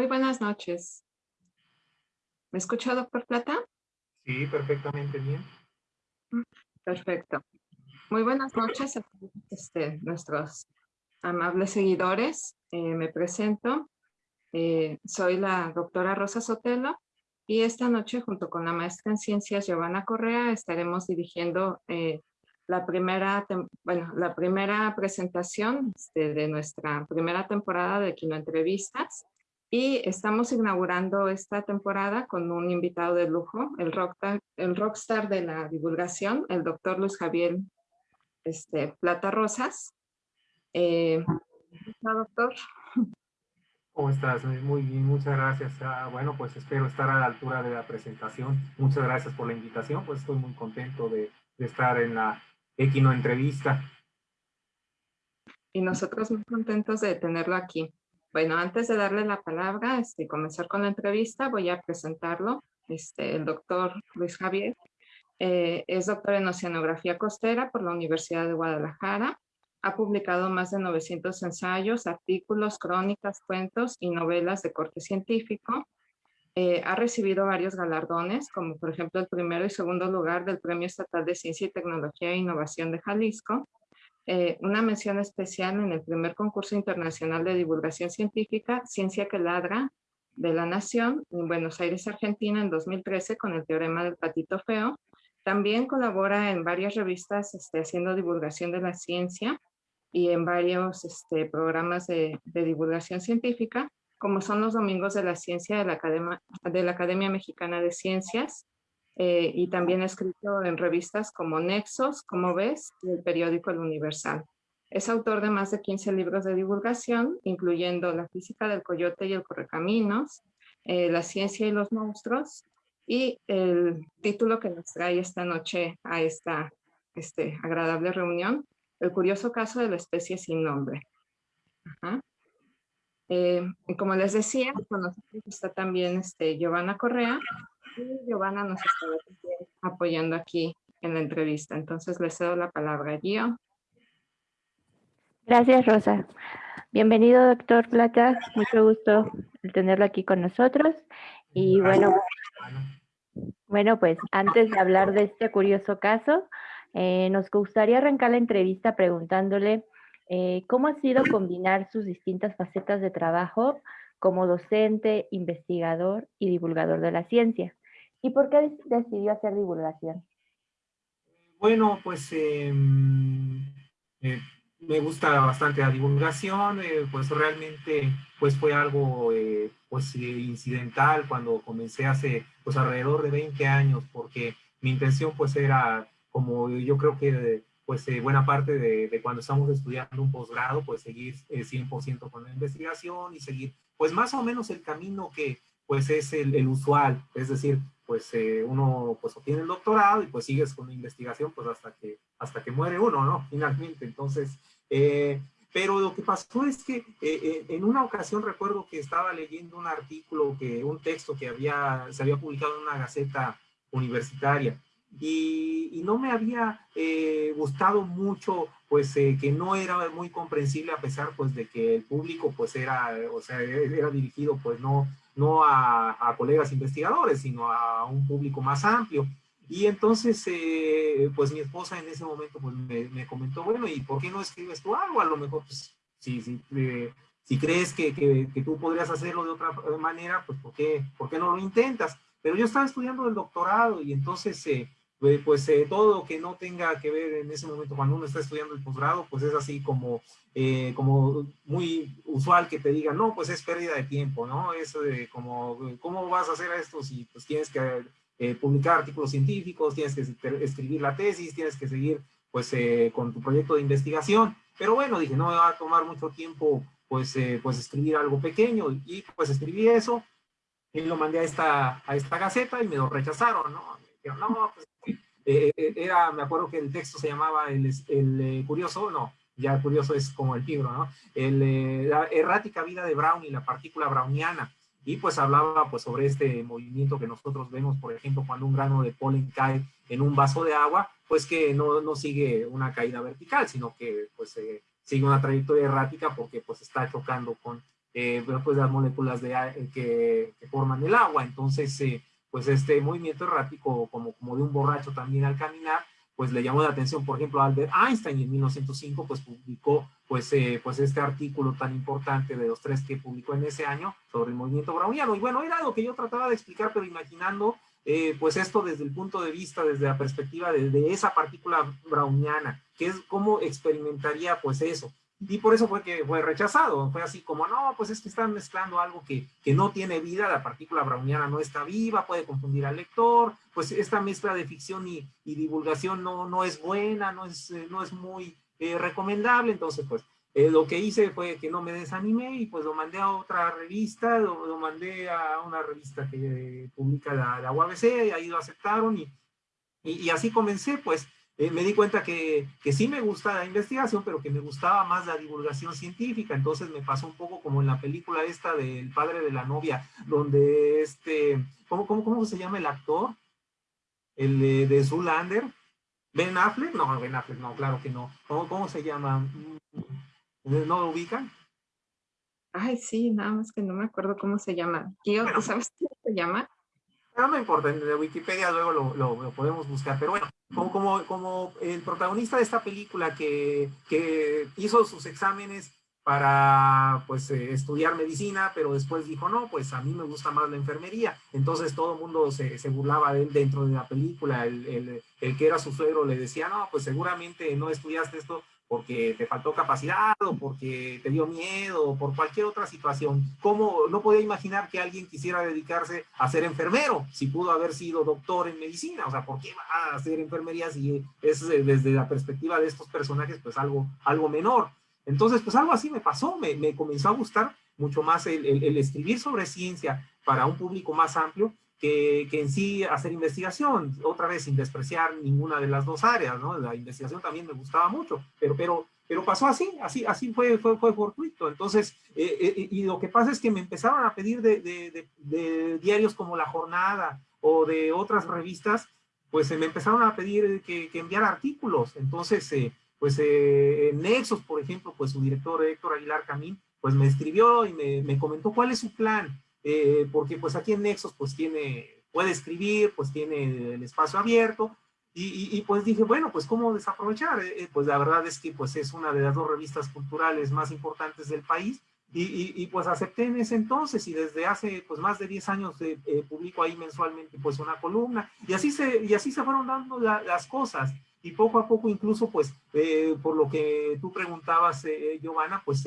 Muy buenas noches. ¿Me escucha, doctor Plata? Sí, perfectamente bien. Perfecto. Muy buenas noches a este, nuestros amables seguidores. Eh, me presento. Eh, soy la doctora Rosa Sotelo y esta noche junto con la maestra en ciencias Giovanna Correa estaremos dirigiendo eh, la primera, bueno, la primera presentación este, de nuestra primera temporada de Kino Entrevistas y estamos inaugurando esta temporada con un invitado de lujo, el rockstar, el rockstar de la divulgación, el doctor Luis Javier este, Plata Rosas. Eh, doctor? ¿Cómo estás? Muy bien, muchas gracias. Ah, bueno, pues espero estar a la altura de la presentación. Muchas gracias por la invitación, pues estoy muy contento de, de estar en la Equino Entrevista. Y nosotros muy contentos de tenerlo aquí. Bueno, antes de darle la palabra y este, comenzar con la entrevista, voy a presentarlo. Este, el doctor Luis Javier eh, es doctor en Oceanografía Costera por la Universidad de Guadalajara. Ha publicado más de 900 ensayos, artículos, crónicas, cuentos y novelas de corte científico. Eh, ha recibido varios galardones, como por ejemplo el primero y segundo lugar del Premio Estatal de Ciencia y Tecnología e Innovación de Jalisco, eh, una mención especial en el primer concurso internacional de divulgación científica, Ciencia que Ladra, de la Nación, en Buenos Aires, Argentina, en 2013, con el teorema del patito feo. También colabora en varias revistas este, haciendo divulgación de la ciencia y en varios este, programas de divulgación científica como son los Domingos de la Ciencia de la Academia, de la Academia Mexicana de Ciencias, eh, y también ha escrito en revistas como Nexos, como ves, y el periódico El Universal. Es autor de más de 15 libros de divulgación, incluyendo La física del coyote y el correcaminos, eh, La ciencia y los monstruos, y el título que nos trae esta noche a esta este, agradable reunión, El curioso caso de la especie sin nombre. Ajá. Eh, como les decía, con nosotros está también este, Giovanna Correa y Giovanna nos está apoyando aquí en la entrevista. Entonces les cedo la palabra a Gio. Gracias, Rosa. Bienvenido, doctor Plata. Mucho gusto tenerlo aquí con nosotros. Y bueno, bueno, pues antes de hablar de este curioso caso, eh, nos gustaría arrancar la entrevista preguntándole eh, ¿Cómo ha sido combinar sus distintas facetas de trabajo como docente, investigador y divulgador de la ciencia? ¿Y por qué decidió hacer divulgación? Bueno, pues em, eh, me gusta bastante la divulgación, eh, pues realmente pues fue algo pues incidental cuando comencé hace pues alrededor de 20 años, porque mi intención pues era como yo creo que pues eh, buena parte de, cuando estamos estudiando un posgrado, pues seguir 100% eh, con la investigación y seguir, pues más o menos el camino que pues es el, usual, es decir, pues eh, uno pues obtiene el doctorado y pues sigues con la investigación pues hasta que, hasta que muere uno, ¿no? Finalmente, entonces, pero lo que pasó es que en una ocasión recuerdo que estaba leyendo un artículo, que un texto que había, se había publicado en una gaceta universitaria, y, no me había eh, gustado mucho, pues eh, que no era muy comprensible a pesar pues de que el público pues era, o sea, era dirigido pues no, no a, colegas investigadores, sino a un público más amplio. Y entonces, eh, pues mi esposa en ese momento pues me, comentó, bueno, ¿y por qué no escribes tú algo? A lo mejor, pues, si, si, si crees que, que, que, tú podrías hacerlo de otra manera, pues, ¿por qué, ¿por qué no lo intentas? Pero yo estaba estudiando el doctorado y entonces pues, pues eh, todo que no tenga que ver en ese momento cuando uno está estudiando el posgrado, pues es así como, eh, como muy usual que te digan, no, pues es pérdida de tiempo, ¿no? Es como, ¿cómo vas a hacer esto si pues tienes que eh, publicar artículos científicos, tienes que escribir la tesis, tienes que seguir pues con tu proyecto de investigación? Pero bueno, dije, no me va a tomar mucho tiempo pues, pues escribir algo pequeño y pues escribí eso y lo mandé a esta, a esta gaceta y me lo rechazaron, ¿no? No, pues, eh, eh, era, me acuerdo que el texto se llamaba El, el eh, Curioso, no, ya Curioso es como el libro, ¿no? El, la errática vida de Brown y la partícula browniana. Y pues hablaba pues sobre este movimiento que nosotros vemos, por ejemplo, cuando un grano de polen cae en un vaso de agua, pues que no, no sigue una caída vertical, sino que pues sigue una trayectoria errática porque pues está chocando con, eh, pues las moléculas de, que, que, forman el agua. Entonces, pues este movimiento errático como, como de un borracho también al caminar, pues le llamó la atención, por ejemplo, Albert Einstein en 1905, pues publicó pues, eh, pues este artículo tan importante de los tres que publicó en ese año sobre el movimiento browniano. Y bueno, era lo que yo trataba de explicar, pero imaginando eh, pues esto desde el punto de vista, desde la perspectiva de, de, esa partícula browniana, que es cómo experimentaría pues eso. Y por eso fue que fue rechazado, fue así como, no, pues es que están mezclando algo que, que no tiene vida, la partícula browniana no está viva, puede confundir al lector, pues esta mezcla de ficción y, y divulgación no, no es buena, no es, eh, no es muy eh, recomendable, entonces pues eh, lo que hice fue que no me desanimé y pues lo mandé a otra revista, lo, lo mandé a una revista que eh, publica la, la UABC y ahí lo aceptaron y, y, y así comencé pues eh, me di cuenta que, que, sí me gusta la investigación, pero que me gustaba más la divulgación científica, entonces me pasó un poco como en la película esta del padre de la novia, donde este, ¿cómo, cómo, cómo se llama el actor? El de, de Zoolander, Ben Affleck, no, Ben Affleck, no, claro que no, ¿cómo, cómo se llama? ¿No lo ubican? Ay, sí, nada más que no me acuerdo cómo se llama. ¿Tú bueno, sabes cómo se llama? No me importa, en Wikipedia luego lo, podemos buscar, pero bueno, como, el protagonista de esta película que, hizo sus exámenes para pues eh, estudiar medicina, pero después dijo, no, pues a mí me gusta más la enfermería. Entonces todo el mundo se, burlaba de él dentro de la película. El, el, el, que era su suegro le decía, no, pues seguramente no estudiaste esto porque te faltó capacidad o porque te dio miedo o por cualquier otra situación. ¿Cómo no podía imaginar que alguien quisiera dedicarse a ser enfermero si pudo haber sido doctor en medicina? O sea, ¿por qué va a hacer enfermería si es desde la perspectiva de estos personajes pues algo, algo menor? Entonces, pues algo así me pasó, me, me comenzó a gustar mucho más el, el, el escribir sobre ciencia para un público más amplio que, en sí hacer investigación, otra vez sin despreciar ninguna de las dos áreas, ¿no? La investigación también me gustaba mucho, pero, pero, pero pasó así, así, así fue, fue, fue fortuito. Entonces, eh, eh, y lo que pasa es que me empezaron a pedir de, diarios como La Jornada o de otras revistas, pues me empezaron a pedir que, que enviara artículos. Entonces, eh, pues eh, Nexos, por ejemplo, pues su director Héctor Aguilar Camín, pues me escribió y me comentó cuál es su plan eh, porque pues aquí en Nexos pues tiene, puede escribir, pues tiene el espacio abierto, y, y, y pues dije, bueno, pues cómo desaprovechar, eh, pues la verdad es que pues es una de las dos revistas culturales más importantes del país, y, y pues acepté en ese entonces, y desde hace pues más de 10 años eh, eh, publico ahí mensualmente pues una columna, y así se, y así se fueron dando la, las cosas, y poco a poco incluso pues eh, por lo que tú preguntabas, Giovanna, pues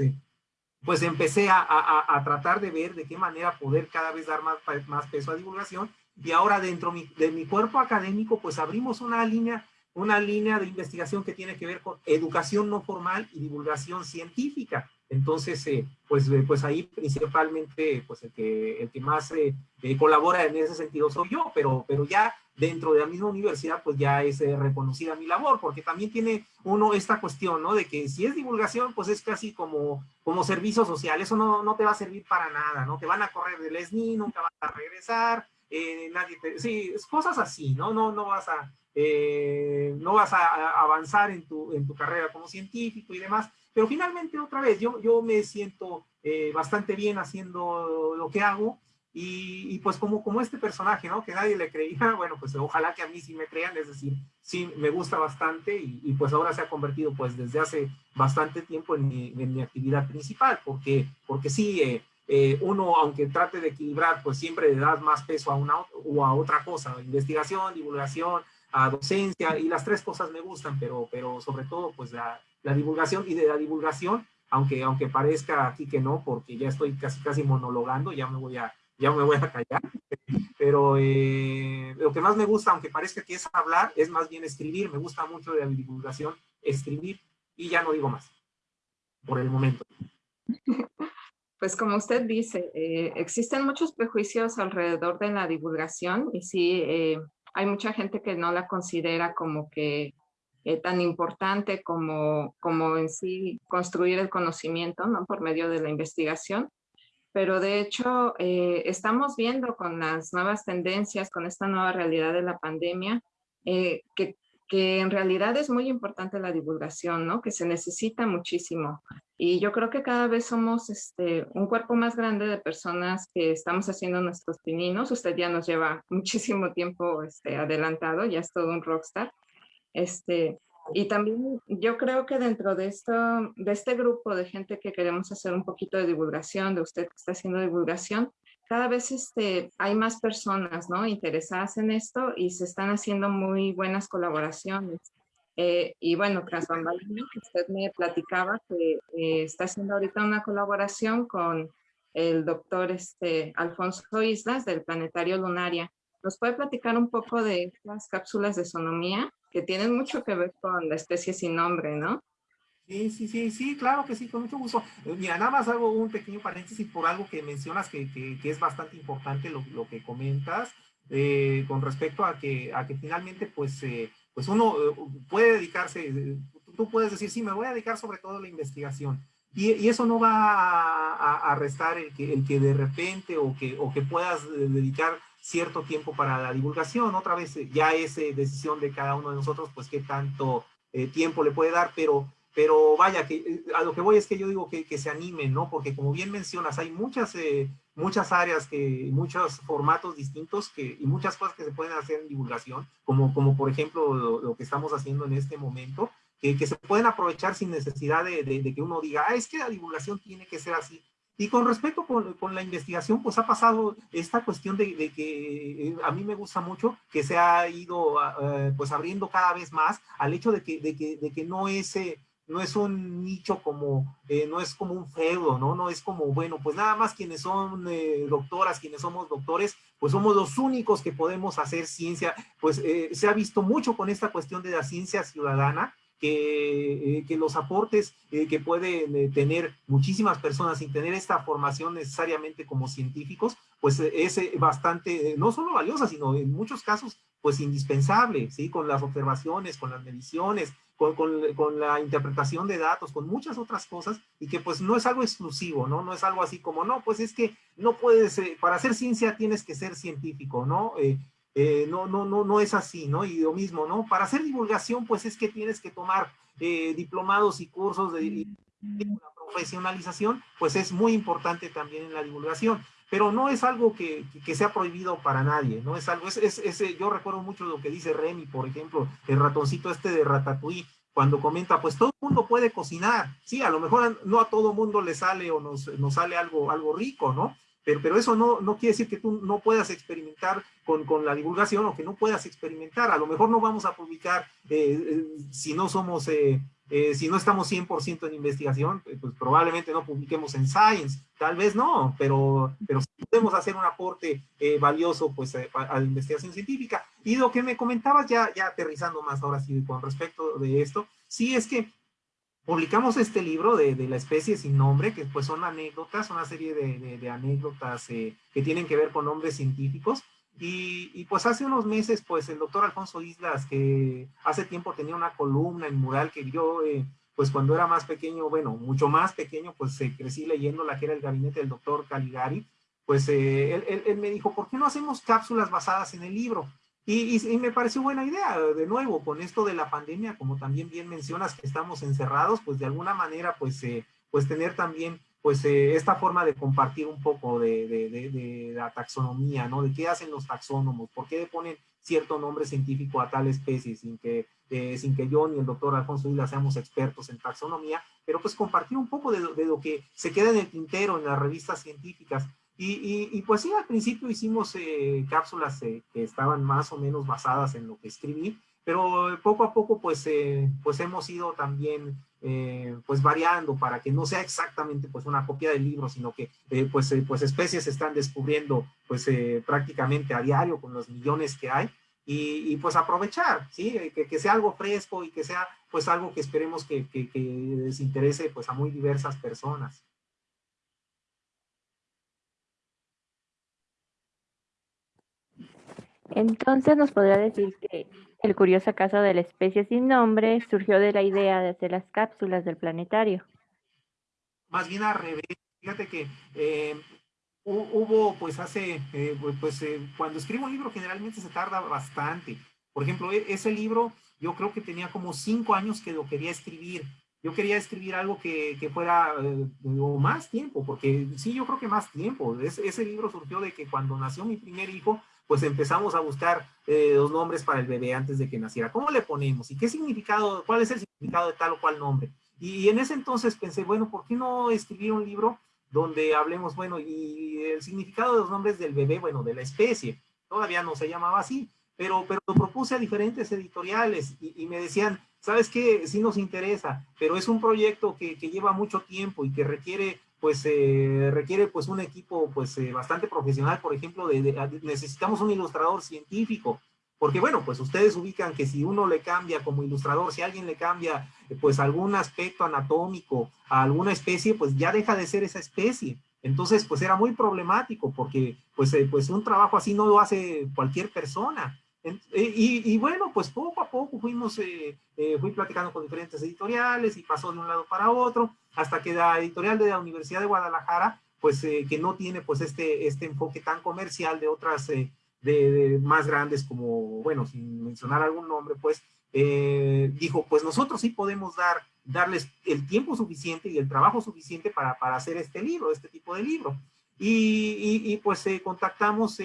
pues empecé a, a, a, tratar de ver de qué manera poder cada vez dar más, más peso a divulgación y ahora dentro de mi cuerpo académico pues abrimos una línea, una línea de investigación que tiene que ver con educación no formal y divulgación científica. Entonces, eh, pues, eh, pues ahí principalmente pues el que, el que más eh, eh, colabora en ese sentido soy yo, pero, pero ya dentro de la misma universidad pues ya es eh, reconocida mi labor, porque también tiene uno esta cuestión, ¿no? De que si es divulgación pues es casi como, como servicio social, eso no, no te va a servir para nada, ¿no? Te van a correr del SNI, nunca vas a regresar, nadie te, sí, cosas así, ¿no? No, no vas a... no vas a avanzar en tu, en tu carrera como científico y demás, pero finalmente, otra vez, yo, yo me siento eh, bastante bien haciendo lo que hago y, y, pues como, como este personaje, ¿no? Que nadie le creía, bueno, pues ojalá que a mí sí me crean, es decir, sí me gusta bastante y, y pues ahora se ha convertido pues desde hace bastante tiempo en mi, en mi actividad principal, porque, porque sí, eh, eh, uno aunque trate de equilibrar, pues siempre le das más peso a una o a otra cosa, investigación, divulgación, a docencia y las tres cosas me gustan, pero, pero sobre todo pues la, la divulgación y de la divulgación, aunque, aunque parezca aquí que no, porque ya estoy casi casi monologando, ya me voy a, ya me voy a callar, pero eh, lo que más me gusta, aunque parezca que es hablar, es más bien escribir, me gusta mucho de la divulgación, escribir, y ya no digo más, por el momento. Pues como usted dice, eh, existen muchos prejuicios alrededor de la divulgación y sí, eh, hay mucha gente que no la considera como que eh, tan importante como, como en sí construir el conocimiento, ¿no? Por medio de la investigación. Pero de hecho, eh, estamos viendo con las nuevas tendencias, con esta nueva realidad de la pandemia, eh, que, que en realidad es muy importante la divulgación, ¿no? Que se necesita muchísimo. Y yo creo que cada vez somos este, un cuerpo más grande de personas que estamos haciendo nuestros pininos. Usted ya nos lleva muchísimo tiempo este, adelantado, ya es todo un rockstar. Este, y también yo creo que dentro de, esto, de este grupo de gente que queremos hacer un poquito de divulgación, de usted que está haciendo divulgación, cada vez este, hay más personas ¿no? interesadas en esto y se están haciendo muy buenas colaboraciones. Eh, y bueno, tras bambalinas, usted me platicaba que eh, está haciendo ahorita una colaboración con el doctor este, Alfonso Islas del Planetario Lunaria. ¿Nos puede platicar un poco de las cápsulas de sonomía que tienen mucho que ver con la especie sin nombre, ¿no? Sí, sí, sí, sí, claro que sí, con mucho gusto. Eh, mira, nada más hago un pequeño paréntesis por algo que mencionas que, que, es bastante importante lo, lo que comentas eh, con respecto a que, a que finalmente pues, eh, pues uno puede dedicarse, tú puedes decir, sí, me voy a dedicar sobre todo a la investigación. Y, y eso no va a, a, restar el que, el que de repente o que, o que puedas dedicar cierto tiempo para la divulgación. Otra vez ya es decisión de cada uno de nosotros, pues qué tanto tiempo le puede dar, pero pero vaya, que eh, a lo que voy es que yo digo que, que se animen, ¿no? Porque como bien mencionas, hay muchas, eh, muchas áreas, que, muchos formatos distintos que, y muchas cosas que se pueden hacer en divulgación, como, como por ejemplo lo, que estamos haciendo en este momento, que, que se pueden aprovechar sin necesidad de, de, que uno diga, ah, es que la divulgación tiene que ser así. Y con respecto con, con, la investigación, pues ha pasado esta cuestión de, de, que eh, a mí me gusta mucho que se ha ido pues abriendo cada vez más al hecho de que, de que, de que no es no es un nicho como, eh, no es como un feudo, ¿no? No es como, bueno, pues nada más quienes son eh, doctoras, quienes somos doctores, pues somos los únicos que podemos hacer ciencia. Pues eh, se ha visto mucho con esta cuestión de la ciencia ciudadana, que, que, los aportes que pueden tener muchísimas personas sin tener esta formación necesariamente como científicos, pues es bastante, no solo valiosa, sino en muchos casos, pues indispensable, ¿sí? Con las observaciones, con las mediciones, con, con, la interpretación de datos, con muchas otras cosas, y que pues no es algo exclusivo, ¿no? No es algo así como, no, pues es que no puedes, eh, para hacer ciencia tienes que ser científico, ¿no? Eh, eh, no, no, no, no es así, ¿no? Y lo mismo, ¿no? Para hacer divulgación, pues es que tienes que tomar diplomados y cursos de, de profesionalización, pues es muy importante también en la divulgación pero no es algo que, que, sea prohibido para nadie, no es algo, es, es, yo recuerdo mucho lo que dice Remy, por ejemplo, el ratoncito este de Ratatouille, cuando comenta, pues todo el mundo puede cocinar, sí, a lo mejor no a todo mundo le sale o nos, nos sale algo, algo rico, ¿no? Pero, pero eso no, no quiere decir que tú no puedas experimentar con, con, la divulgación o que no puedas experimentar. A lo mejor no vamos a publicar eh, eh, si no somos eh, eh, si no estamos 100% en investigación, eh, pues probablemente no publiquemos en Science, tal vez no, pero, pero podemos hacer un aporte eh, valioso pues, a, la investigación científica. Y lo que me comentabas ya, ya aterrizando más ahora sí con respecto de esto, sí es que publicamos este libro de, de la especie sin nombre, que pues son anécdotas, una serie de, de, anécdotas que tienen que ver con nombres científicos, y, pues hace unos meses, pues el doctor Alfonso Islas, que hace tiempo tenía una columna en mural que yo, eh, pues cuando era más pequeño, bueno, mucho más pequeño, pues eh, crecí leyendo la que era el gabinete del doctor Caligari, pues eh, él, él, me dijo, ¿por qué no hacemos cápsulas basadas en el libro? Y, y, me pareció buena idea, de nuevo, con esto de la pandemia, como también bien mencionas que estamos encerrados, pues de alguna manera, pues, pues tener también pues eh, esta forma de compartir un poco de, de, de, la taxonomía, ¿no? De qué hacen los taxónomos, por qué ponen cierto nombre científico a tal especie sin que, eh, sin que yo ni el doctor Alfonso Isla seamos expertos en taxonomía, pero pues compartir un poco de, lo que se queda en el tintero en las revistas científicas. Y, y, y pues sí, al principio hicimos eh, cápsulas que estaban más o menos basadas en lo que escribí, pero poco a poco pues, pues hemos ido también eh, pues variando para que no sea exactamente pues una copia del libro, sino que eh, pues, eh, pues especies se están descubriendo pues prácticamente a diario con los millones que hay y, pues aprovechar, ¿sí? Que, que, sea algo fresco y que sea pues algo que esperemos que, que, que les interese pues a muy diversas personas. Entonces nos podría decir que el curioso caso de la especie sin nombre surgió de la idea de hacer las cápsulas del planetario. Más bien al revés. Fíjate que eh, hubo, pues hace, eh, pues eh, cuando escribo un libro generalmente se tarda bastante. Por ejemplo, e, ese libro yo creo que tenía como cinco años que lo quería escribir. Yo quería escribir algo que, que fuera eh, o más tiempo, porque sí, yo creo que más tiempo. ese libro surgió de que cuando nació mi primer hijo, pues empezamos a buscar eh, los nombres para el bebé antes de que naciera. ¿Cómo le ponemos? ¿Y qué significado, cuál es el significado de tal o cual nombre? Y en ese entonces pensé, bueno, ¿por qué no escribir un libro donde hablemos, bueno, y el significado de los nombres del bebé, bueno, de la especie? Todavía no se llamaba así, pero, pero lo propuse a diferentes editoriales y, me decían, ¿sabes qué? Sí nos interesa, pero es un proyecto que, que lleva mucho tiempo y que requiere pues eh, requiere pues un equipo pues eh, bastante profesional, por ejemplo, necesitamos un ilustrador científico, porque bueno, pues ustedes ubican que si uno le cambia como ilustrador, si alguien le cambia pues algún aspecto anatómico a alguna especie, pues ya deja de ser esa especie. Entonces, pues era muy problemático porque pues, eh, pues un trabajo así no lo hace cualquier persona. Y, bueno, pues poco a poco fuimos, eh, eh, fui platicando con diferentes editoriales y pasó de un lado para otro, hasta que la editorial de la Universidad de Guadalajara, pues eh, que no tiene pues este, este enfoque tan comercial de otras, de, más grandes como, bueno, sin mencionar algún nombre, pues dijo, pues nosotros sí podemos dar, darles el tiempo suficiente y el trabajo suficiente para, para hacer este libro, este tipo de libro. Y, y, y pues contactamos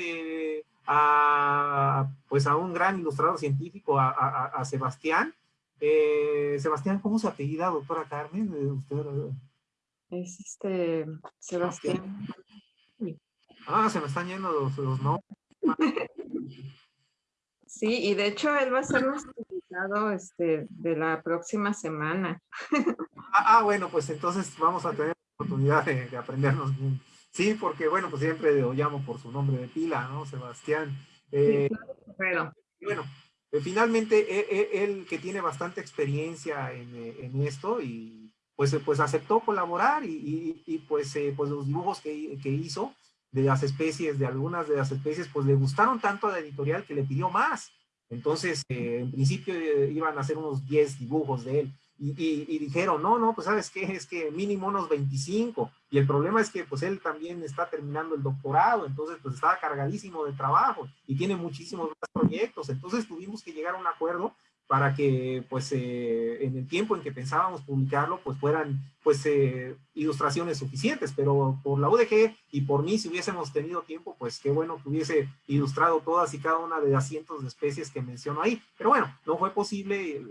a, pues a un gran ilustrador científico, a, a, Sebastián. Eh, Sebastián, ¿cómo se apellida, doctora Carmen? Eh, usted, es este, Sebastián. Ah, se me están yendo los, los nombres. Sí, y de hecho él va a ser nuestro invitado este, de la próxima semana. Ah, ah, bueno, pues entonces vamos a tener la oportunidad de, de aprendernos bien Sí, porque bueno, pues siempre lo llamo por su nombre de pila, ¿no? Sebastián. Eh, bueno, eh, finalmente e, e, él, que tiene bastante experiencia en, eh, esto y pues, pues aceptó colaborar y, pues, pues los dibujos que, hizo de las especies, de algunas de las especies, pues le gustaron tanto a la editorial que le pidió más. Entonces, en principio iban a hacer unos 10 dibujos de él y, dijeron, no, no, pues sabes qué, es que mínimo unos 25. Y el problema es que pues él también está terminando el doctorado, entonces pues estaba cargadísimo de trabajo y tiene muchísimos más proyectos. Entonces tuvimos que llegar a un acuerdo para que pues eh, en el tiempo en que pensábamos publicarlo pues fueran pues eh, ilustraciones suficientes, pero por la UDG y por mí si hubiésemos tenido tiempo pues qué bueno que hubiese ilustrado todas y cada una de las cientos de especies que menciono ahí, pero bueno, no fue posible,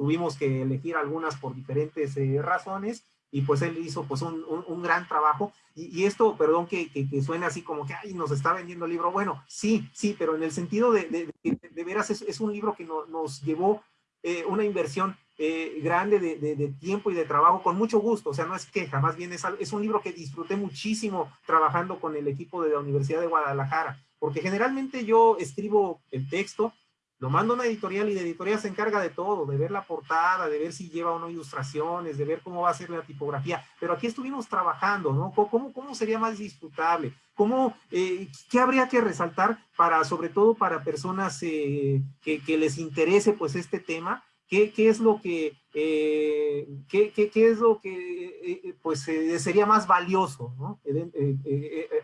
tuvimos que elegir algunas por diferentes eh, razones y pues él hizo pues un, un, gran trabajo. Y, esto, perdón que, que, suene así como que ay, nos está vendiendo el libro, bueno, sí, sí, pero en el sentido de, de, de, veras es, es, un libro que nos llevó eh, una inversión eh, grande de, de, tiempo y de trabajo con mucho gusto, o sea, no es queja, más bien es, es un libro que disfruté muchísimo trabajando con el equipo de la Universidad de Guadalajara, porque generalmente yo escribo el texto, lo mando a una editorial y la editorial se encarga de todo, de ver la portada, de ver si lleva o no ilustraciones, de ver cómo va a ser la tipografía. Pero aquí estuvimos trabajando, ¿no? ¿Cómo, sería más disfrutable? ¿Cómo, eh, ¿Qué habría que resaltar para, sobre todo para personas eh, que, les interese pues este tema? ¿Qué, es lo que, eh, qué, es lo que pues sería más valioso, ¿no?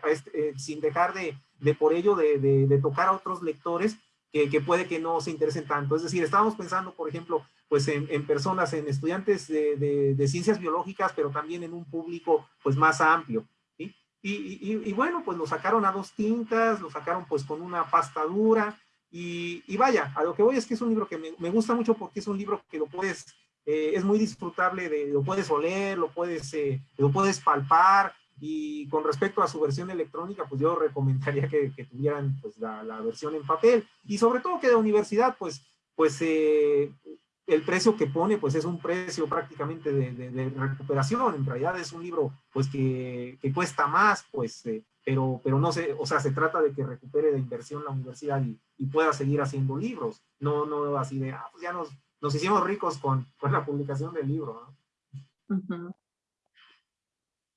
Este, sin dejar de, de por ello de, de, de tocar a otros lectores, que, puede que no se interesen tanto. Es decir, estábamos pensando, por ejemplo, pues en, personas, en estudiantes de, ciencias biológicas, pero también en un público pues más amplio. ¿sí? Y, bueno, pues lo sacaron a dos tintas, lo sacaron pues con una pasta dura, y, vaya, a lo que voy es que es un libro que me, gusta mucho porque es un libro que lo puedes, eh, es muy disfrutable, de, lo puedes oler, lo puedes, eh, lo puedes palpar, y con respecto a su versión electrónica, pues yo recomendaría que, tuvieran pues, la, versión en papel. Y sobre todo que de universidad, pues, pues eh, el precio que pone, pues es un precio prácticamente de, recuperación. En realidad es un libro, pues, que, cuesta más, pues, eh, pero, pero no sé, o sea, se trata de que recupere de inversión la universidad y, pueda seguir haciendo libros. No, no así de, ah, pues ya nos, nos hicimos ricos con, con la publicación del libro. ¿no?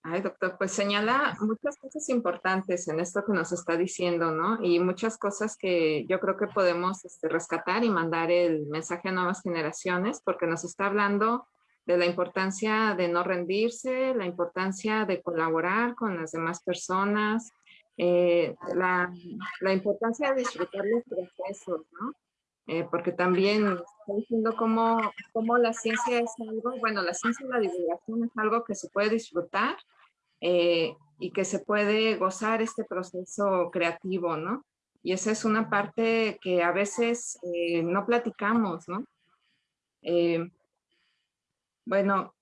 Ay, doctor, pues señala muchas cosas importantes en esto que nos está diciendo, ¿no? Y muchas cosas que yo creo que podemos este, rescatar y mandar el mensaje a nuevas generaciones, porque nos está hablando de la importancia de no rendirse, la importancia de colaborar con las demás personas, eh, la, la, importancia de disfrutar los procesos, ¿no? Porque también está diciendo cómo, cómo, la ciencia es algo, bueno, la ciencia y la divulgación es algo que se puede disfrutar y que se puede gozar este proceso creativo, ¿no? Y esa es una parte que a veces no platicamos, ¿no? bueno,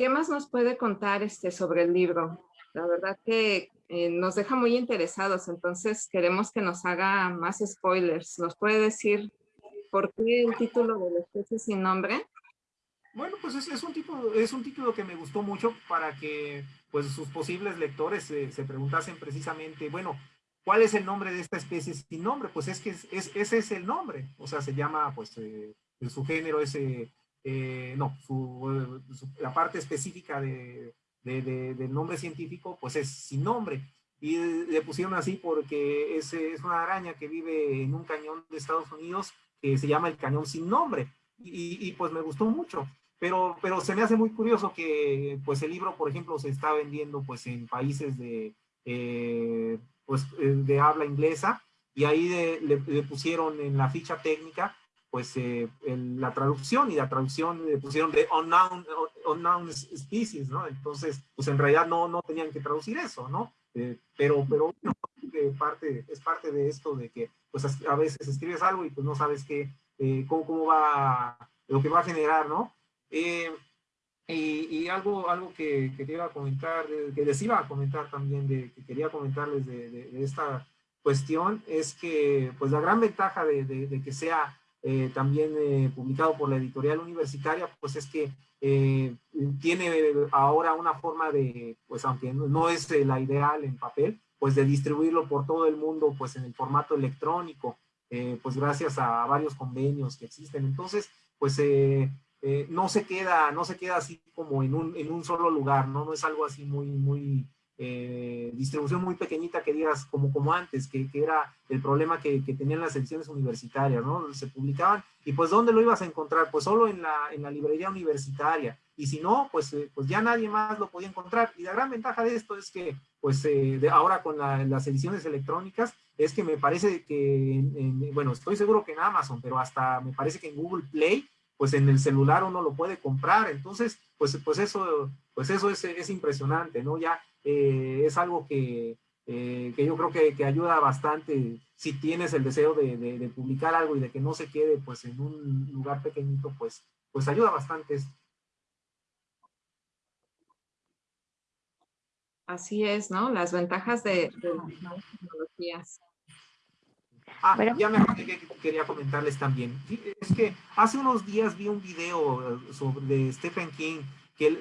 ¿Qué más nos puede contar este, sobre el libro? La verdad que eh, nos deja muy interesados, entonces queremos que nos haga más spoilers. ¿Nos puede decir por qué el título de La especie sin nombre? Bueno, pues es, un título, es un título que me gustó mucho para que pues, sus posibles lectores se preguntasen precisamente, bueno, ¿cuál es el nombre de esta especie sin nombre? Pues es que es, ese es el nombre, o sea, se llama, pues, eh, su género es eh, eh, no, su, la parte específica de, del nombre científico, pues es sin nombre. Y le pusieron así porque es, es una araña que vive en un cañón de Estados Unidos que se llama el cañón sin nombre. Y, pues me gustó mucho. Pero, pero se me hace muy curioso que pues el libro, por ejemplo, se está vendiendo pues en países de, eh, pues, eh, de habla inglesa y ahí le, pusieron en la ficha técnica pues eh, la traducción y la traducción le pusieron de unknown, unknown species, ¿no? Entonces, pues en realidad no, no tenían que traducir eso, ¿no? Eh, pero, pero parte, es parte de esto de que pues a veces escribes algo y pues no sabes qué, eh, cómo, cómo, va, lo que va a generar, ¿no? y, algo, algo que, que, te iba a comentar, que les iba a comentar también, de, que quería comentarles de, de, esta cuestión, es que pues la gran ventaja de que sea eh, también eh, publicado por la editorial universitaria, pues es que eh, tiene ahora una forma de, pues aunque no, es la ideal en papel, pues de distribuirlo por todo el mundo, pues en el formato electrónico, pues gracias a varios convenios que existen. Entonces, pues no se queda, no se queda así como en un, en un solo lugar, ¿no? No es algo así muy, muy, eh, distribución muy pequeñita que digas como, como antes, que, que era el problema que, que, tenían las ediciones universitarias, ¿no? Se publicaban y pues ¿dónde lo ibas a encontrar? Pues solo en la, en la librería universitaria y si no, pues, eh, pues ya nadie más lo podía encontrar y la gran ventaja de esto es que pues eh, de ahora con las ediciones electrónicas es que me parece que, bueno, estoy seguro que en Amazon, pero hasta me parece que en Google Play pues en el celular uno lo puede comprar, entonces, pues, pues eso, pues eso es, es impresionante, ¿no? Ya eh, es algo que, eh, que yo creo que, que, ayuda bastante si tienes el deseo de, de, publicar algo y de que no se quede pues en un lugar pequeñito, pues, pues ayuda bastante Así es, ¿no? Las ventajas de, de las tecnologías. Ah, ya me acordé que quería comentarles también. Es que hace unos días vi un video sobre Stephen King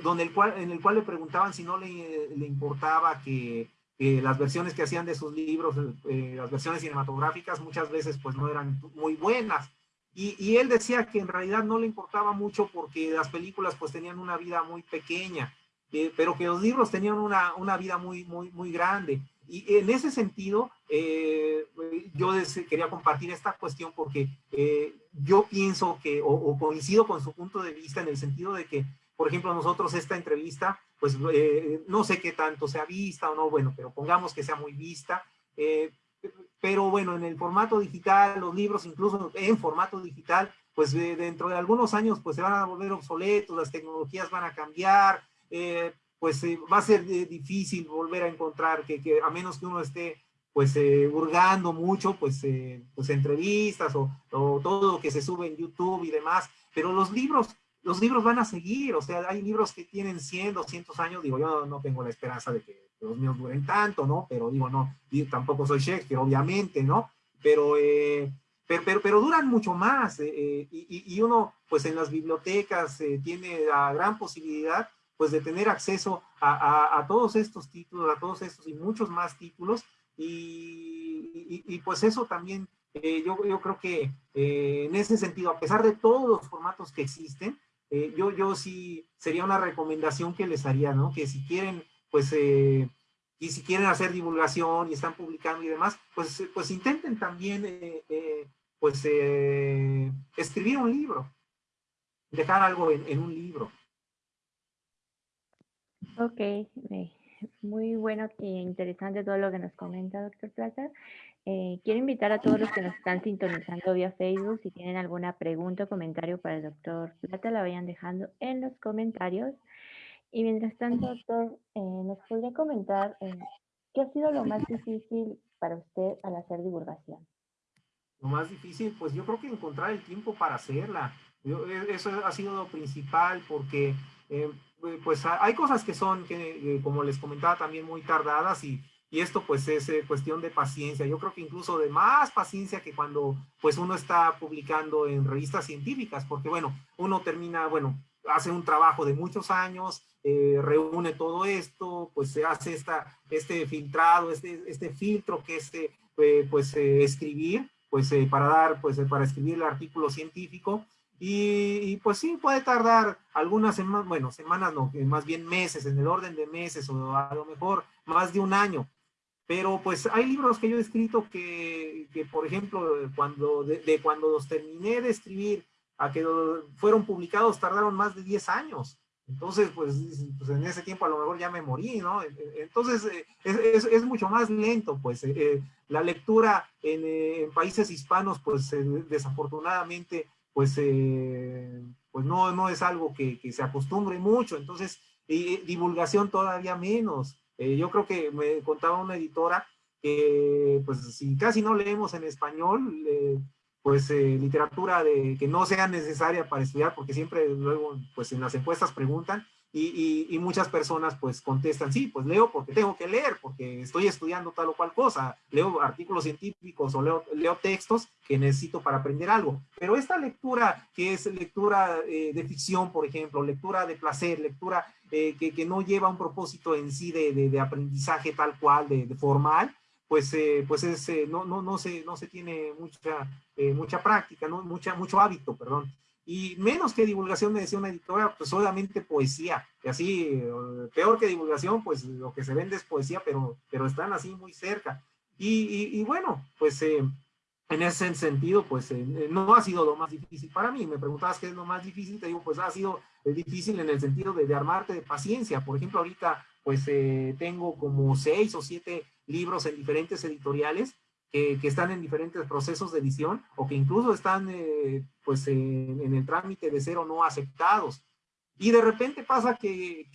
donde el cual, en el cual le preguntaban si no le, importaba que las versiones que hacían de sus libros, eh, las versiones cinematográficas, muchas veces pues no eran muy buenas. Y, él decía que en realidad no le importaba mucho porque las películas pues tenían una vida muy pequeña, eh, pero que los libros tenían una, una, vida muy, muy, muy grande. Y en ese sentido, eh, yo quería compartir esta cuestión porque yo pienso que, o, coincido con su punto de vista en el sentido de que por ejemplo, nosotros esta entrevista, pues eh, no sé qué tanto sea vista o no, bueno, pero pongamos que sea muy vista. Eh, pero bueno, en el formato digital, los libros incluso en formato digital, pues dentro de algunos años pues se van a volver obsoletos, las tecnologías van a cambiar, eh, pues va a ser difícil volver a encontrar que, que, a menos que uno esté pues hurgando mucho, pues, pues entrevistas o, o, todo lo que se sube en YouTube y demás, pero los libros los libros van a seguir, o sea, hay libros que tienen 100, 200 años, digo, yo no tengo la esperanza de que los míos duren tanto, ¿no? Pero digo, no, tampoco soy Shakespeare, obviamente, ¿no? Pero, eh, pero, pero, duran mucho más, eh, eh, y, y, uno, pues en las bibliotecas tiene la gran posibilidad, pues de tener acceso a, a, todos estos títulos, a todos estos y muchos más títulos, y, y pues eso también, yo, yo creo que en ese sentido, a pesar de todos los formatos que existen, eh, yo, yo sí, sería una recomendación que les haría, ¿no? Que si quieren, pues, eh, y si quieren hacer divulgación y están publicando y demás, pues, pues intenten también, eh, pues, escribir un libro, dejar algo en, un libro. Ok, muy bueno e interesante todo lo que nos comenta, doctor Plata. Eh, quiero invitar a todos los que nos están sintonizando vía Facebook, si tienen alguna pregunta o comentario para el doctor Plata, la vayan dejando en los comentarios. Y mientras tanto, doctor, eh, ¿nos podría comentar eh, qué ha sido lo más difícil para usted al hacer divulgación? Lo más difícil, pues yo creo que encontrar el tiempo para hacerla. eso ha sido lo principal porque pues hay cosas que son, que, como les comentaba, también muy tardadas y y esto pues es eh, cuestión de paciencia. Yo creo que incluso de más paciencia que cuando pues uno está publicando en revistas científicas, porque bueno, uno termina, bueno, hace un trabajo de muchos años, eh, reúne todo esto, pues se hace esta, este filtrado, este, este filtro que es eh, pues escribir, pues para dar, pues para escribir el artículo científico, y, y, pues sí, puede tardar algunas semanas, bueno, semanas no, más bien meses, en el orden de meses o a lo mejor más de un año. Pero pues hay libros que yo he escrito que, que por ejemplo, cuando, de, cuando los terminé de escribir a que fueron publicados tardaron más de 10 años. Entonces, pues, pues, en ese tiempo a lo mejor ya me morí, ¿no? Entonces, eh, es, es, mucho más lento, pues. Eh, eh, la lectura en, en, países hispanos, pues, desafortunadamente, pues, pues no, no es algo que, se acostumbre mucho. Entonces, divulgación todavía menos. Eh, yo creo que me contaba una editora que, pues, si casi no leemos en español, eh, pues, eh, literatura de, que no sea necesaria para estudiar, porque siempre luego, pues, en las encuestas preguntan, y, muchas personas pues contestan, sí, pues leo porque tengo que leer, porque estoy estudiando tal o cual cosa, leo artículos científicos o leo, leo textos que necesito para aprender algo. Pero esta lectura, que es lectura eh, de ficción, por ejemplo, lectura de placer, lectura eh, que, que, no lleva un propósito en sí de, de, aprendizaje tal cual, de, formal, pues, eh, pues es, no, no, no, se, no se tiene mucha, mucha práctica, ¿no? mucha, mucho hábito, perdón y menos que divulgación, me decía una editora, pues solamente poesía, y así, peor que divulgación, pues lo que se vende es poesía, pero, pero están así muy cerca. Y, bueno, pues eh, en ese sentido, pues eh, no ha sido lo más difícil para mí. Me preguntabas qué es lo más difícil, te digo, pues ha sido difícil en el sentido de, armarte de paciencia. Por ejemplo, ahorita pues eh, tengo como seis o siete libros en diferentes editoriales que, están en diferentes procesos de edición o que incluso están eh, pues en, el trámite de ser o no aceptados. Y de repente pasa que,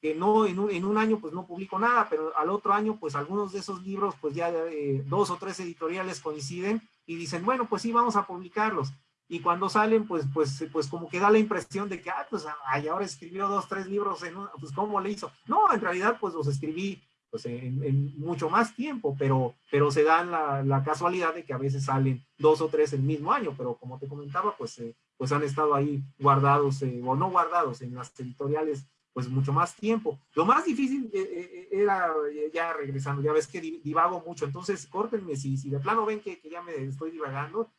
que, no, en un, en un, año pues no publico nada, pero al otro año pues algunos de esos libros pues ya eh, dos o tres editoriales coinciden y dicen, bueno, pues sí, vamos a publicarlos. Y cuando salen, pues, pues, pues como que da la impresión de que, ah, pues, ay, ahora escribió dos, tres libros en pues, ¿cómo le hizo? No, en realidad, pues los escribí pues en, mucho más tiempo, pero, pero se dan la, casualidad de que a veces salen dos o tres el mismo año, pero como te comentaba, pues, eh, pues han estado ahí guardados eh, o no guardados en las editoriales pues mucho más tiempo. Lo más difícil eh, era, ya regresando, ya ves que divago mucho, entonces córtenme, si, si de plano ven que, ya me estoy divagando,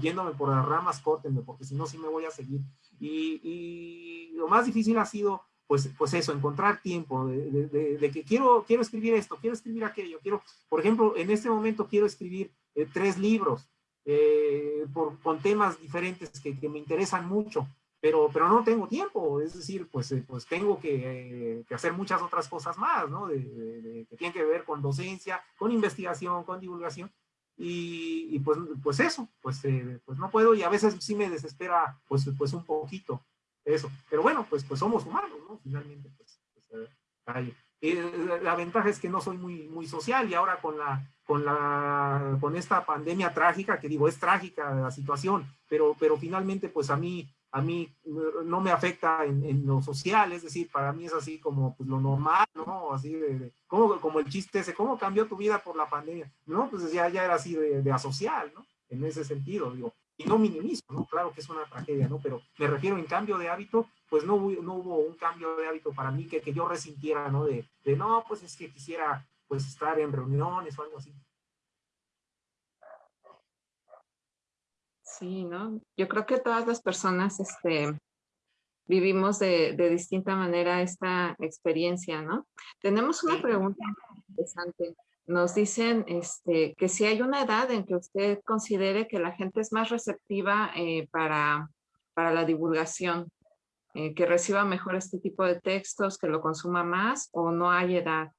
yéndome por las ramas, córtenme, porque si no, sí me voy a seguir. Y lo más difícil ha sido pues, pues eso, encontrar tiempo de, que quiero, quiero escribir esto, quiero escribir aquello, quiero, por ejemplo, en este momento quiero escribir eh, tres libros eh, por, con temas diferentes que, que, me interesan mucho, pero, pero no tengo tiempo, es decir, pues, eh, pues tengo que, que, hacer muchas otras cosas más, ¿no? que tienen que ver con docencia, con investigación, con divulgación, y, y pues, pues eso, pues, pues no puedo y a veces sí me desespera pues, pues un poquito eso. Pero bueno, pues, pues somos humanos, ¿no? Finalmente, pues, pues hay. la ventaja es que no soy muy, muy social y ahora con la, con la, con esta pandemia trágica, que digo, es trágica la situación, pero, pero finalmente, pues a mí, a mí no me afecta en, en lo social, es decir, para mí es así como pues, lo normal, ¿no? Así de, como, como el chiste ese, ¿cómo cambió tu vida por la pandemia? No, pues ya, ya era así de, de asocial, ¿no? En ese sentido, digo, y no minimizo, ¿no? Claro que es una tragedia, ¿no? Pero me refiero en cambio de hábito, pues no, no hubo un cambio de hábito para mí que, que yo resintiera, ¿no? De, de, no, pues es que quisiera pues estar en reuniones o algo así. Sí, ¿no? Yo creo que todas las personas este, vivimos de, de distinta manera esta experiencia, ¿no? Tenemos una pregunta interesante nos dicen este, que si hay una edad en que usted considere que la gente es más receptiva eh, para, para la divulgación. eh, que reciba mejor este tipo de textos, que lo consuma más o no hay edad?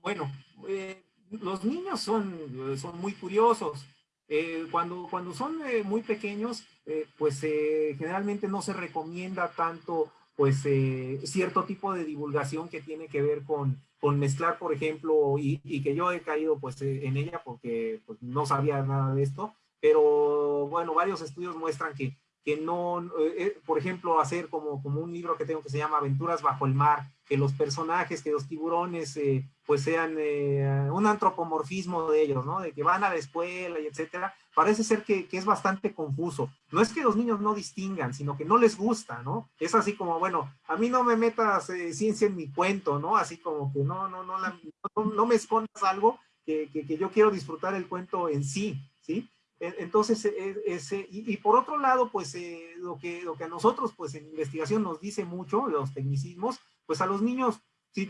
Bueno, eh, los niños son, son muy curiosos. Eh, cuando, cuando son muy pequeños, pues generalmente no se recomienda tanto pues cierto tipo de divulgación que tiene que ver con, con mezclar, por ejemplo, y, que yo he caído pues en ella porque pues, no sabía nada de esto, pero bueno, varios estudios muestran que que no, eh, eh, por ejemplo, hacer como, como un libro que tengo que se llama Aventuras bajo el mar, que los personajes, que los tiburones, eh, pues sean un antropomorfismo de ellos, ¿no? De que van a la escuela y etcétera. Parece ser que, que, es bastante confuso. No es que los niños no distingan, sino que no les gusta, ¿no? Es así como, bueno, a mí no me metas ciencia en mi cuento, ¿no? Así como que no, no, no, no, no me escondas algo que, que, que yo quiero disfrutar el cuento en sí, ¿sí? Entonces, e, ese, y, por otro lado, pues eh, lo, que, lo que a nosotros, pues en investigación nos dice mucho, los tecnicismos, pues a los niños, si,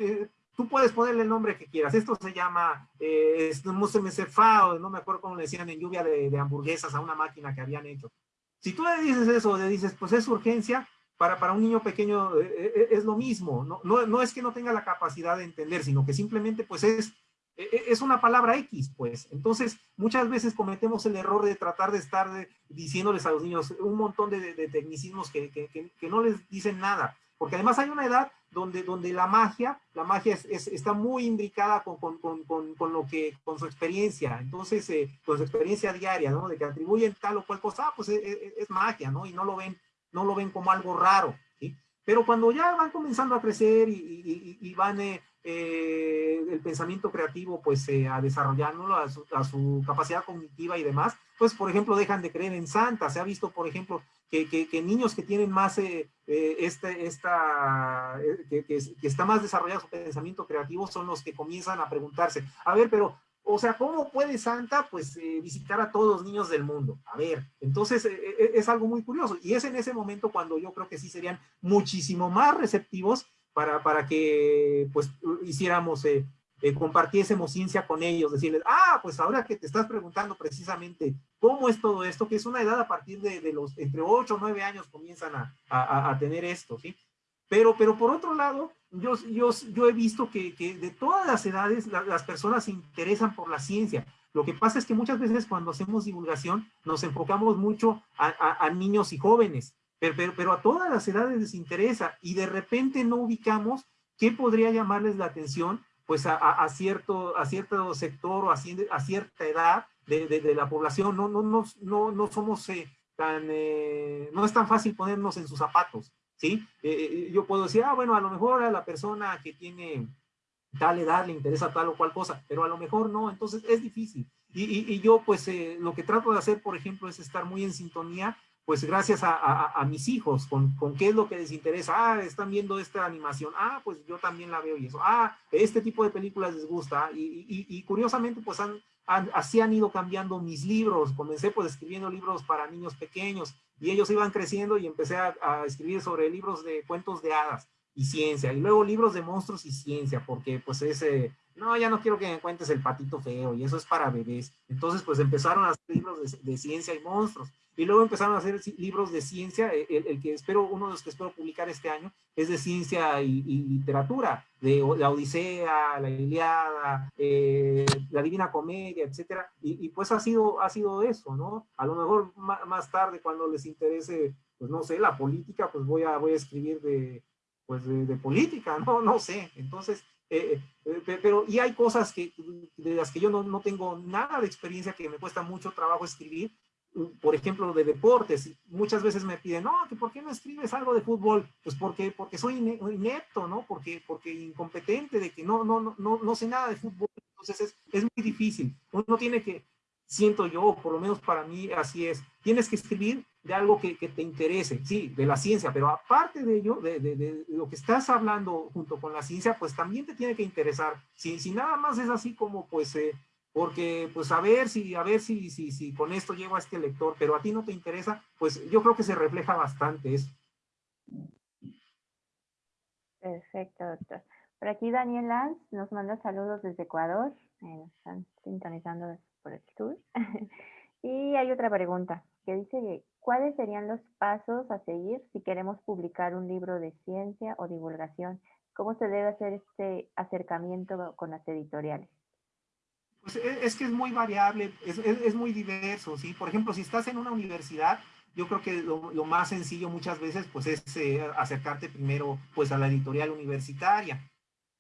tú puedes ponerle el nombre que quieras. Esto se llama eh, no me acuerdo cómo le decían en lluvia de, hamburguesas a una máquina que habían hecho. Si tú le dices eso, le dices, pues es urgencia, para, para un niño pequeño eh, eh, es lo mismo. No, no, no es que no tenga la capacidad de entender, sino que simplemente pues es e, e, es una palabra X, pues. Entonces, muchas veces cometemos el error de tratar de estar diciéndoles a los niños un montón de, tecnicismos que, que, no les dicen nada. Porque además hay una edad donde, donde la magia, la magia es, está muy imbricada con, con, con, con, lo que, con su experiencia. Entonces, eh, con su experiencia diaria, ¿no? De que atribuyen tal o cual cosa, ah, pues es, es, magia, ¿no? Y no lo ven, no lo ven como algo raro. Pero cuando ya van comenzando a crecer y, van... Eh, eh, el pensamiento creativo pues eh, a desarrollarlo a su, capacidad cognitiva y demás, pues por ejemplo dejan de creer en Santa. Se ha visto por ejemplo que, niños que tienen más, este, esta, que, está más desarrollado su pensamiento creativo son los que comienzan a preguntarse, a ver, pero o sea, ¿cómo puede Santa pues visitar a todos los niños del mundo? A ver, entonces es algo muy curioso y es en ese momento cuando yo creo que sí serían muchísimo más receptivos para, para que pues hiciéramos, eh, eh, compartiésemos ciencia con ellos, decirles, ah, pues ahora que te estás preguntando precisamente cómo es todo esto, que es una edad a partir de, de los, entre 8 o 9 años comienzan a, a, a, tener esto, ¿sí? Pero, pero por otro lado, yo, he visto que, de todas las edades las personas se interesan por la ciencia. Lo que pasa es que muchas veces cuando hacemos divulgación nos enfocamos mucho a, niños y jóvenes, pero, a todas las edades les interesa y de repente no ubicamos qué podría llamarles la atención pues a, cierto, a cierto sector o a, cierta edad de, de, la población. No, no, no, no, no somos eh, tan, eh, no es tan fácil ponernos en sus zapatos, ¿sí? Eh, yo puedo decir, ah, bueno, a lo mejor a la persona que tiene tal edad le interesa tal o cual cosa, pero a lo mejor no, entonces es difícil. Y, y, y yo pues lo que trato de hacer, por ejemplo, es estar muy en sintonía pues gracias a, mis hijos, con, con, qué es lo que les interesa. Ah, están viendo esta animación. Ah, pues yo también la veo y eso. Ah, este tipo de películas les gusta. Y, curiosamente, pues han, así han ido cambiando mis libros. Comencé pues escribiendo libros para niños pequeños y ellos iban creciendo y empecé a, a escribir sobre libros de cuentos de hadas y ciencia. Y luego libros de monstruos y ciencia, porque pues ese, no, ya no quiero que me cuentes el patito feo y eso es para bebés. Entonces pues empezaron a hacer libros de ciencia y monstruos. Y luego empezaron a hacer libros de ciencia, eh, el, que espero, uno de los que espero publicar este año, es de ciencia y, literatura, de la Odisea, la Iliada, eh, la Divina Comedia, etcétera. Y, pues ha sido, ha sido eso, ¿no? A lo mejor más, tarde, cuando les interese, pues no sé, la política, pues voy a, voy a escribir de, pues de, política, no, no sé. Entonces, eh, pero y hay cosas que, de las que yo no, no, tengo nada de experiencia que me cuesta mucho trabajo escribir por ejemplo, de deportes. Muchas veces me piden, no, que ¿por qué no escribes algo de fútbol? Pues porque, porque soy inepto, ¿no? Porque, porque incompetente, de que no, no, no, no sé nada de fútbol. Entonces es, es muy difícil. Uno tiene que, siento yo, por lo menos para mí así es, tienes que escribir de algo que, que te interese, sí, de la ciencia, pero aparte de ello, de, de, de, lo que estás hablando junto con la ciencia, pues también te tiene que interesar. Si, si nada más es así como, pues, eh, porque pues a ver si, a ver si, si, si con esto llego a este lector, pero a ti no te interesa, pues yo creo que se refleja bastante eso. Perfecto, doctor. Por aquí Daniel Lanz nos manda saludos desde Ecuador, eh, están sintonizando por el tour. y hay otra pregunta que dice cuáles serían los pasos a seguir si queremos publicar un libro de ciencia o divulgación. ¿Cómo se debe hacer este acercamiento con las editoriales? Pues e, es que es muy variable, es, es, muy diverso, ¿sí? Por ejemplo, si estás en una universidad, yo creo que lo, más sencillo muchas veces, pues es eh, acercarte primero, pues a la editorial universitaria.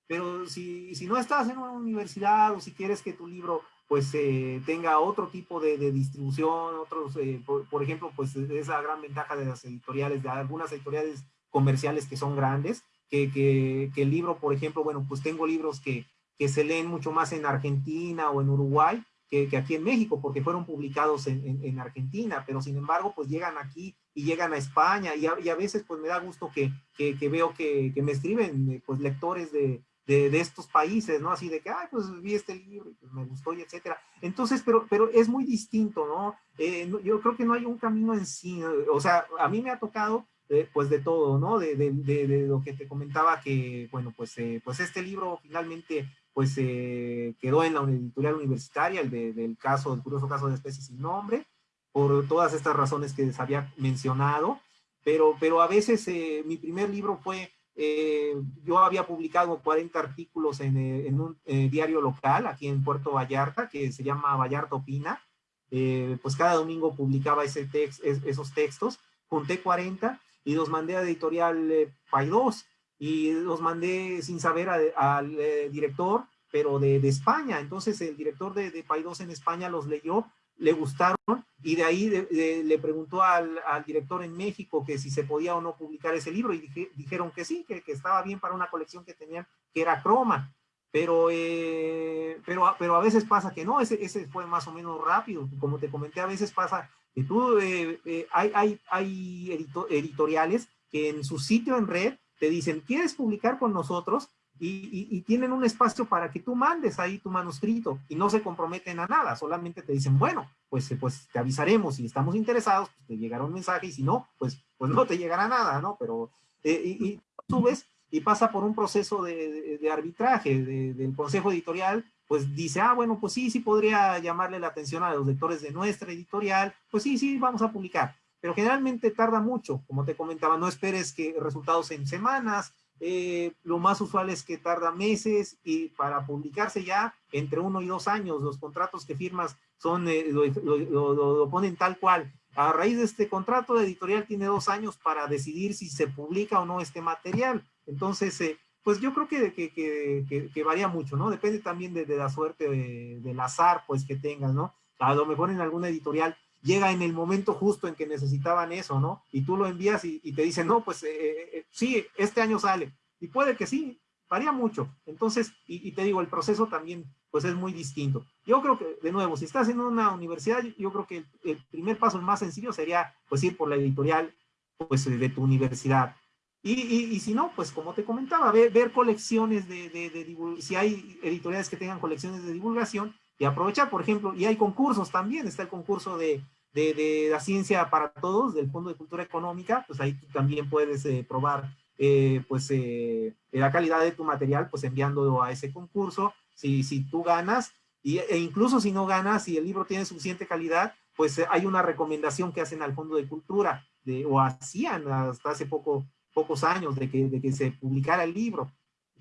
Pero si, si no estás en una universidad o si quieres que tu libro pues eh, tenga otro tipo de, distribución, otros, eh, por, ejemplo, pues esa gran ventaja de las editoriales, de algunas editoriales comerciales que son grandes, que, que, que, el libro, por ejemplo, bueno, pues tengo libros que, que se leen mucho más en Argentina o en Uruguay que, que aquí en México, porque fueron publicados en, en, Argentina, pero sin embargo, pues llegan aquí y llegan a España, y a, y a veces pues me da gusto que, que veo que, me escriben eh, pues lectores de, de, estos países, ¿no? Así de que, ay, pues vi este libro y pues me gustó y etcétera. Entonces, pero, pero es muy distinto, ¿no? Eh, yo creo que no hay un camino en sí, o sea, a mí me ha tocado, eh, pues de todo, ¿no? De, de, de, lo que te comentaba que, bueno, pues, eh, pues este libro finalmente, pues quedó en la editorial universitaria, el del caso, el curioso caso de especies sin nombre, por todas estas razones que les había mencionado, pero, pero a veces mi primer libro fue eh, yo había publicado 40 artículos en, eh, un eh, diario local aquí en Puerto Vallarta, que se llama Vallarta Opina. pues cada domingo publicaba ese esos textos. Junté 40 y los mandé a editorial Paidós y los mandé sin saber al director, pero de, España. Entonces el director de, de Paidós en España los leyó le gustaron y de ahí le preguntó al, director en México que si se podía o no publicar ese libro y dijeron que sí, que, estaba bien para una colección que tenían, que era croma. Pero, eh, pero, pero a veces pasa que no, ese, ese fue más o menos rápido. Como te comenté, a veces pasa que tú, eh, eh, hay, hay, hay editoriales que en su sitio en red te dicen, ¿quieres publicar con nosotros? y, tienen un espacio para que tú mandes ahí tu manuscrito y no se comprometen a nada, solamente te dicen, bueno, pues, pues te avisaremos, si estamos interesados, pues te llegará un mensaje y si no, pues, pues no te llegará nada, ¿no? Pero, eh, y, subes y pasa por un proceso de, arbitraje del consejo editorial, pues dice, ah, bueno, pues sí, sí podría llamarle la atención a los lectores de nuestra editorial, pues sí, sí, vamos a publicar. Pero generalmente tarda mucho, como te comentaba, no esperes que resultados en semanas, eh, lo más usual es que tarda meses y para publicarse ya entre uno y dos años, los contratos que firmas son, eh, lo, ponen tal cual. A raíz de este contrato, la editorial tiene dos años para decidir si se publica o no este material. Entonces, eh, pues yo creo que, que, que, varía mucho, ¿no? Depende también de, la suerte, del azar, pues, que tengas, ¿no? A lo mejor en alguna editorial llega en el momento justo en que necesitaban eso, ¿no? Y tú lo envías y, te dicen, no, pues eh, eh, eh, sí, este año sale. Y puede que sí, varía mucho. Entonces, y, te digo, el proceso también, pues es muy distinto. Yo creo que, de nuevo, si estás en una universidad, yo creo que el, primer paso más sencillo sería, pues ir por la editorial, pues de tu universidad. Y, y, si no, pues como te comentaba, ver, ver colecciones de, de, de, si hay editoriales que tengan colecciones de divulgación, y aprovechar, por ejemplo, y hay concursos también, está el concurso de, de, la ciencia para todos, del Fondo de Cultura Económica, pues ahí también puedes eh, probar eh, pues eh, la calidad de tu material, pues enviándolo a ese concurso, si, si tú ganas, y, e incluso si no ganas, si el libro tiene suficiente calidad, pues hay una recomendación que hacen al Fondo de Cultura, de, o hacían hasta hace poco, pocos años de que, de que se publicara el libro.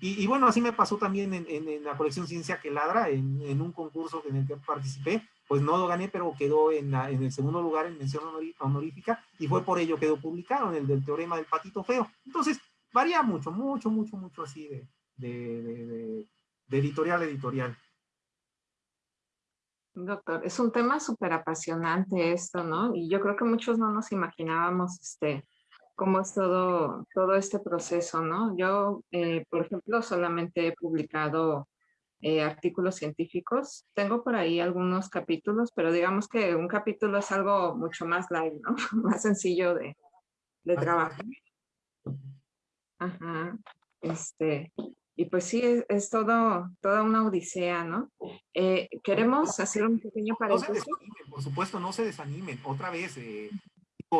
Y, bueno, así me pasó también en, la colección Ciencia que Ladra, en, un concurso en el que participé, pues no lo gané, pero quedó en, el segundo lugar en mención honorífica y fue por ello que quedó publicado en el del teorema del patito feo. Entonces, varía mucho, mucho, mucho, mucho así de, de, de editorial a editorial. Doctor, es un tema súper apasionante esto, ¿no? Y yo creo que muchos no nos imaginábamos este, cómo es todo, todo este proceso, ¿no? Yo, eh, por ejemplo, solamente he publicado eh, artículos científicos. Tengo por ahí algunos capítulos, pero digamos que un capítulo es algo mucho más light, ¿no? más sencillo de, de trabajar. Ajá, este, y pues sí, es, todo, toda una odisea, ¿no? Eh, queremos hacer un pequeño paréntesis. por supuesto, no se desanimen. Otra vez,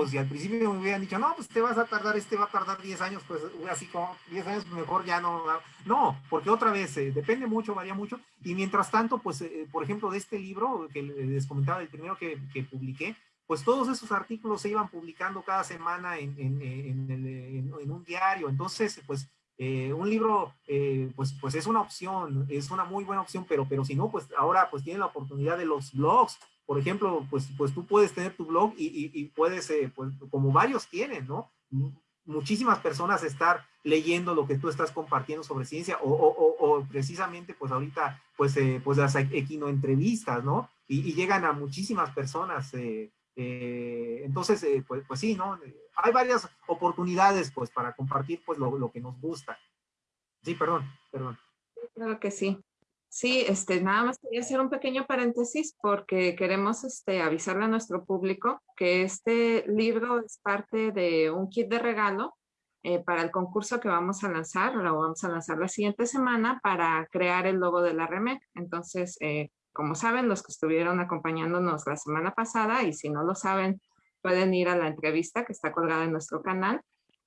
si al principio me hubieran dicho, no, pues te vas a tardar, este va a tardar 10 años, pues así como 10 años mejor ya no, no, porque otra vez eh, depende mucho, varía mucho, y mientras tanto, pues, eh, por ejemplo, de este libro que les comentaba, el primero que, que publiqué, pues todos esos artículos se iban publicando cada semana en, en, un diario. Entonces, pues eh, un libro, eh, pues, pues es una opción, es una muy buena opción, pero, pero si no, pues ahora pues tiene la oportunidad de los blogs. Por ejemplo, pues, pues tú puedes tener tu blog y, puedes, eh, pues como varios tienen, ¿no? Muchísimas personas estar leyendo lo que tú estás compartiendo sobre ciencia o, precisamente pues ahorita pues, pues las equinoentrevistas, ¿no? Y, llegan a muchísimas personas eh, entonces, eh, pues, pues, sí, ¿no? Hay varias oportunidades, pues, para compartir, pues, lo, que nos gusta. Sí, perdón, perdón. Claro que sí. Sí, este, nada más quería hacer un pequeño paréntesis porque queremos este, avisarle a nuestro público que este libro es parte de un kit de regalo eh, para el concurso que vamos a lanzar, lo vamos a lanzar la siguiente semana para crear el logo de la REMEC. Entonces, como saben, los que estuvieron acompañándonos la semana pasada, y si no lo saben, pueden ir a la entrevista que está colgada en nuestro canal.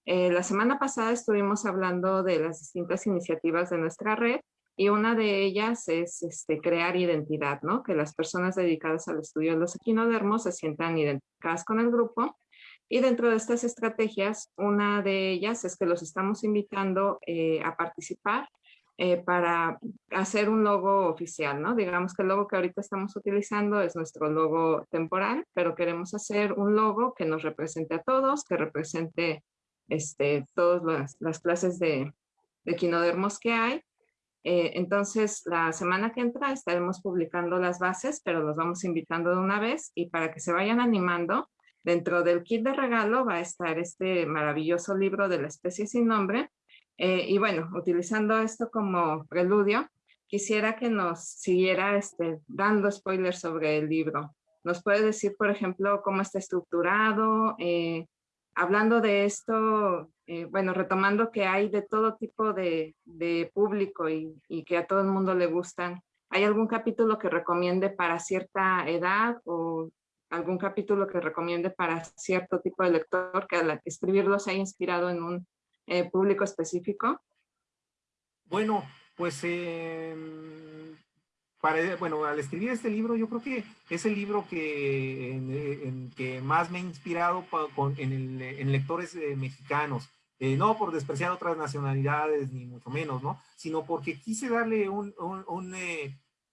Eh, la semana pasada estuvimos hablando de las distintas iniciativas de nuestra red y una de ellas es este, crear identidad, ¿no? Que las personas dedicadas al estudio de los equinodermos se sientan identificadas con el grupo. Y dentro de estas estrategias, una de ellas es que los estamos invitando eh, a participar eh, para hacer un logo oficial, ¿no? Digamos que el logo que ahorita estamos utilizando es nuestro logo temporal, pero queremos hacer un logo que nos represente a todos, que represente este, todas las, clases de, de que hay. Eh, entonces, la semana que entra estaremos publicando las bases, pero los vamos invitando de una vez y para que se vayan animando, dentro del kit de regalo va a estar este maravilloso libro de la especie sin nombre, eh, y bueno, utilizando esto como preludio, quisiera que nos siguiera este, dando spoilers sobre el libro. ¿Nos puede decir, por ejemplo, cómo está estructurado? Eh, hablando de esto, eh, bueno, retomando que hay de todo tipo de, público y, y, que a todo el mundo le gustan, ¿hay algún capítulo que recomiende para cierta edad o algún capítulo que recomiende para cierto tipo de lector que al escribirlo se haya inspirado en un eh, público específico? Bueno, pues em, para, bueno, al escribir este libro, yo creo que es el libro que, más me ha inspirado con, en, lectores eh, mexicanos. Eh, no por despreciar otras nacionalidades, ni mucho menos, ¿no? Sino porque quise darle un, un,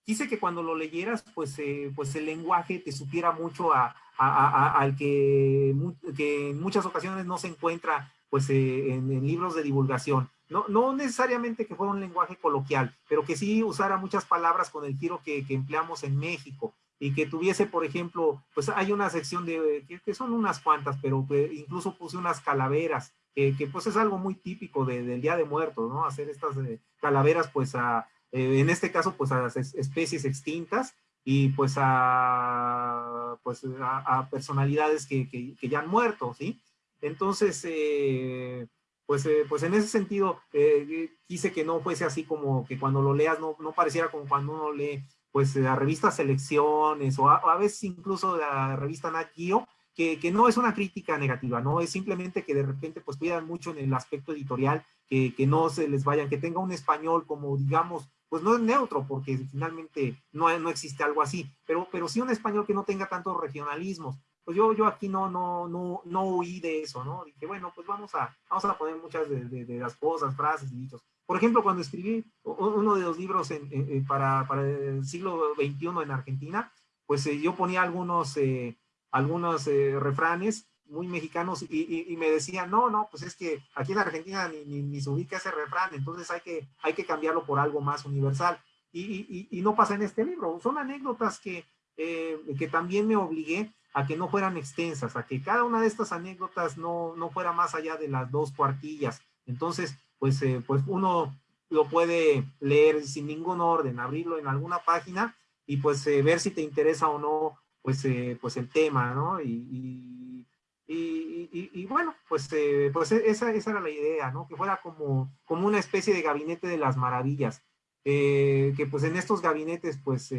quise que cuando lo leyeras, pues, pues el lenguaje te supiera mucho al que, en muchas ocasiones no se encuentra pues eh, en, libros de divulgación. No, no necesariamente que fuera un lenguaje coloquial, pero que sí usara muchas palabras con el tiro que, que empleamos en México y que tuviese, por ejemplo, pues hay una sección de, que, son unas cuantas, pero incluso puse unas calaveras, que, pues es algo muy típico del Día de Muertos, ¿no? Hacer estas eh, calaveras, pues a, eh, en este caso, pues a las especies extintas y pues a, pues a, personalidades que, que, ya han muerto, ¿sí? Entonces, eh, pues, eh, pues en ese sentdo, eh, quise que no fuese así como que cuando lo leas no, no pareciera como cuando uno lee pues la revista Selecciones o a, veces incluso la revista Nat Geo, que, que, no es una crítica negativa, no es simplemente que de repente pues cuidan mucho en el aspecto editorial, que, que no se les vayan, que tenga un español como digamos, pues no es neutro porque finalmente no, no existe algo así, pero, pero sí un español que no tenga tantos regionalismos, pues yo, yo aquí no, no, no, no huí de eso, ¿no? Dije, bueno, pues vamos a, vamos a poner muchas de, de, las cosas, frases y dichos. Por ejemplo, cuando escribí uno de los libros en, para, para, el siglo XXI en Argentina, pues eh, yo ponía algunos, eh, algunos eh, refranes muy mexicanos y, y, me decían, no, no, pues es que aquí en Argentina ni, ni, ni, se ubica ese refrán, entonces hay que, hay que cambiarlo por algo más universal. Y, y no pasa en este libro, son anécdotas que, que también me obligué a que no fueran extensas, a que cada una de estas anécdotas no, no fuera más allá de las dos cuartillas. Entonces, pues, eh, pues uno lo puede leer sin ningún orden, abrirlo en alguna página y pues eh, ver si te interesa o no, pues, eh, pues el tema, ¿no? Y, y, y, bueno, pues, pues e, esa, esa, era la idea, ¿no? Que fuera como, como una especie de gabinete de las maravillas. que pues en estos gabinetes, pues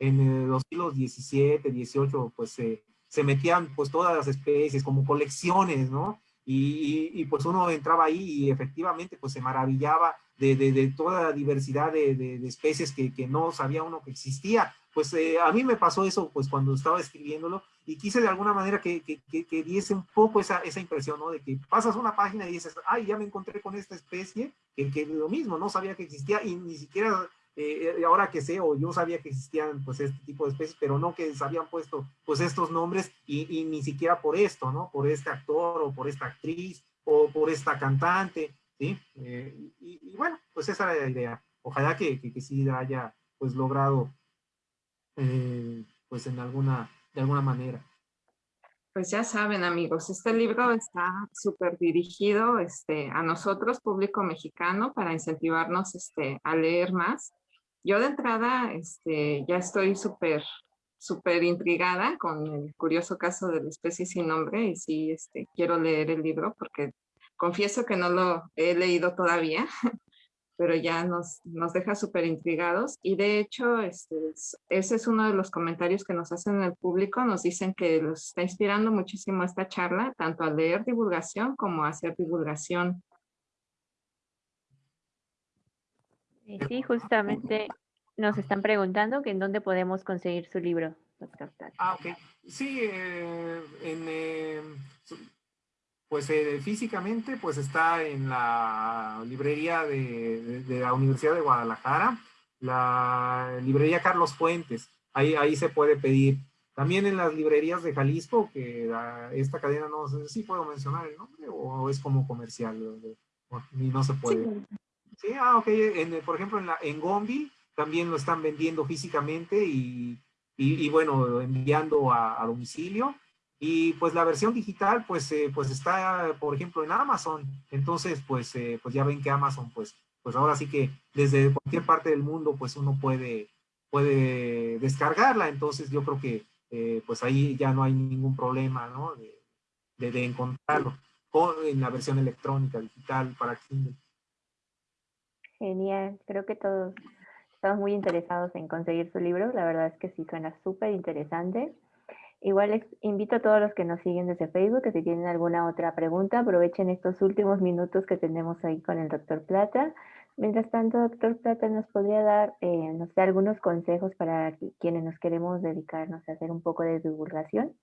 en los siglos XVII, XVIII, pues se metían pues todas las especies como colecciones, ¿no? Y, y, pues uno entraba ahí y efectivamente pues se maravillaba de, de, de toda la diversidad de, de especies que, que, no sabía uno que existía. Pues eh, a mí me pasó eso pues cuando estaba escribiéndolo y, y quise de alguna manera que, que, que, diese un poco esa, esa impresión, ¿no? De que pasas una página y dices, ay, ya me encontré con esta especie, que, que lo mismo, no sabía que existía y ni siquiera eh, ahora que sé, o yo sabía que existían pues este tipo de especies, pero no que se habían puesto pues estos nombres y, y, ni siquiera por esto, ¿no? Por este actor o por esta actriz o por esta cantante, ¿sí? Eh, y, y, bueno, pues esa era la idea. Ojalá que, que, que sí haya pues logrado eh, pues en alguna, de alguna manera. Pues ya saben, amigos, este libro está súper dirigido este, a nosotros, público mexicano, para incentivarnos este, a leer más. Yo de entrada este, ya estoy súper súper intrigada con el curioso caso de la especie sin nombre y sí este, quiero leer el libro porque confieso que no lo he leído todavía, pero ya nos, nos deja súper intrigados. Y de hecho, este, ese es uno de los comentarios que nos hacen en el público. Nos dicen que los está inspirando muchísimo esta charla, tanto a leer divulgación como a hacer divulgación. Sí, justamente nos están preguntando que en dónde podemos conseguir su libro, doctor. Ah, ok. Sí, eh, en, eh, pues eh, físicamente pues está en la librería de, de, la Universidad de Guadalajara, la librería Carlos Fuentes, ahí, ahí se puede pedir. También en las librerías de Jalisco, que la, esta cadena no sé si puedo mencionar el nombre o es como comercial, y no se puede. Sí, sí ah, ok, en, por ejemplo en, la, en Gombi también lo están vendiendo físicamente y, y, y bueno, enviando a, a domicilio. Y pues la versión digital pues, eh, pues está, por ejemplo, en Amazon. Entonces, pues, eh, pues ya ven que Amazon, pues, pues ahora sí que desde cualquier parte del mundo, pues uno puede, puede descargarla. Entonces yo creo que eh, pues ahí ya no hay ningún problema, ¿no? De, de, de encontrarlo con, en la versión electrónica, digital, para Kindle. Genial, creo que todos estamos muy interesados en conseguir su libro. La verdad es que sí suena súper interesante. Igual les invito a todos los que nos siguen desde Facebook que si tienen alguna otra pregunta, aprovechen estos últimos minutos que tenemos ahí con el doctor Plata. Mientras tanto, doctor Plata, ¿nos podría dar, eh, no sé, algunos consejos para quienes nos queremos dedicarnos a hacer un poco de divulgación?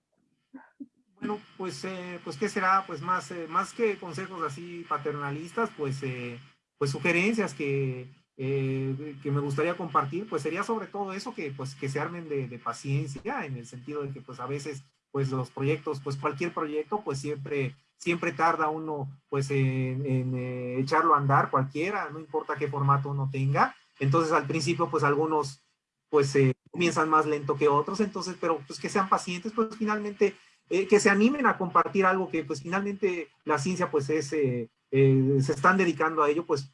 Bueno, pues, eh, pues ¿qué será? Pues más, eh, más que consejos así paternalistas, pues, eh, pues sugerencias que, eh, que me gustaría compartir, pues sería sobre todo eso, que pues que se armen de, paciencia, en el sentido de que pues a veces pues los proyectos, pues cualquier proyecto pues siempre, siempre tarda uno pues en, eh, echarlo a andar, cualquiera, no importa qué formato uno tenga, entonces al principio pues algunos pues eh, comienzan más lento que otros, entonces, pero pues que sean pacientes, pues finalmente eh, que se animen a compartir algo que pues finalmente la ciencia pues es, eh, se están dedicando a ello, pues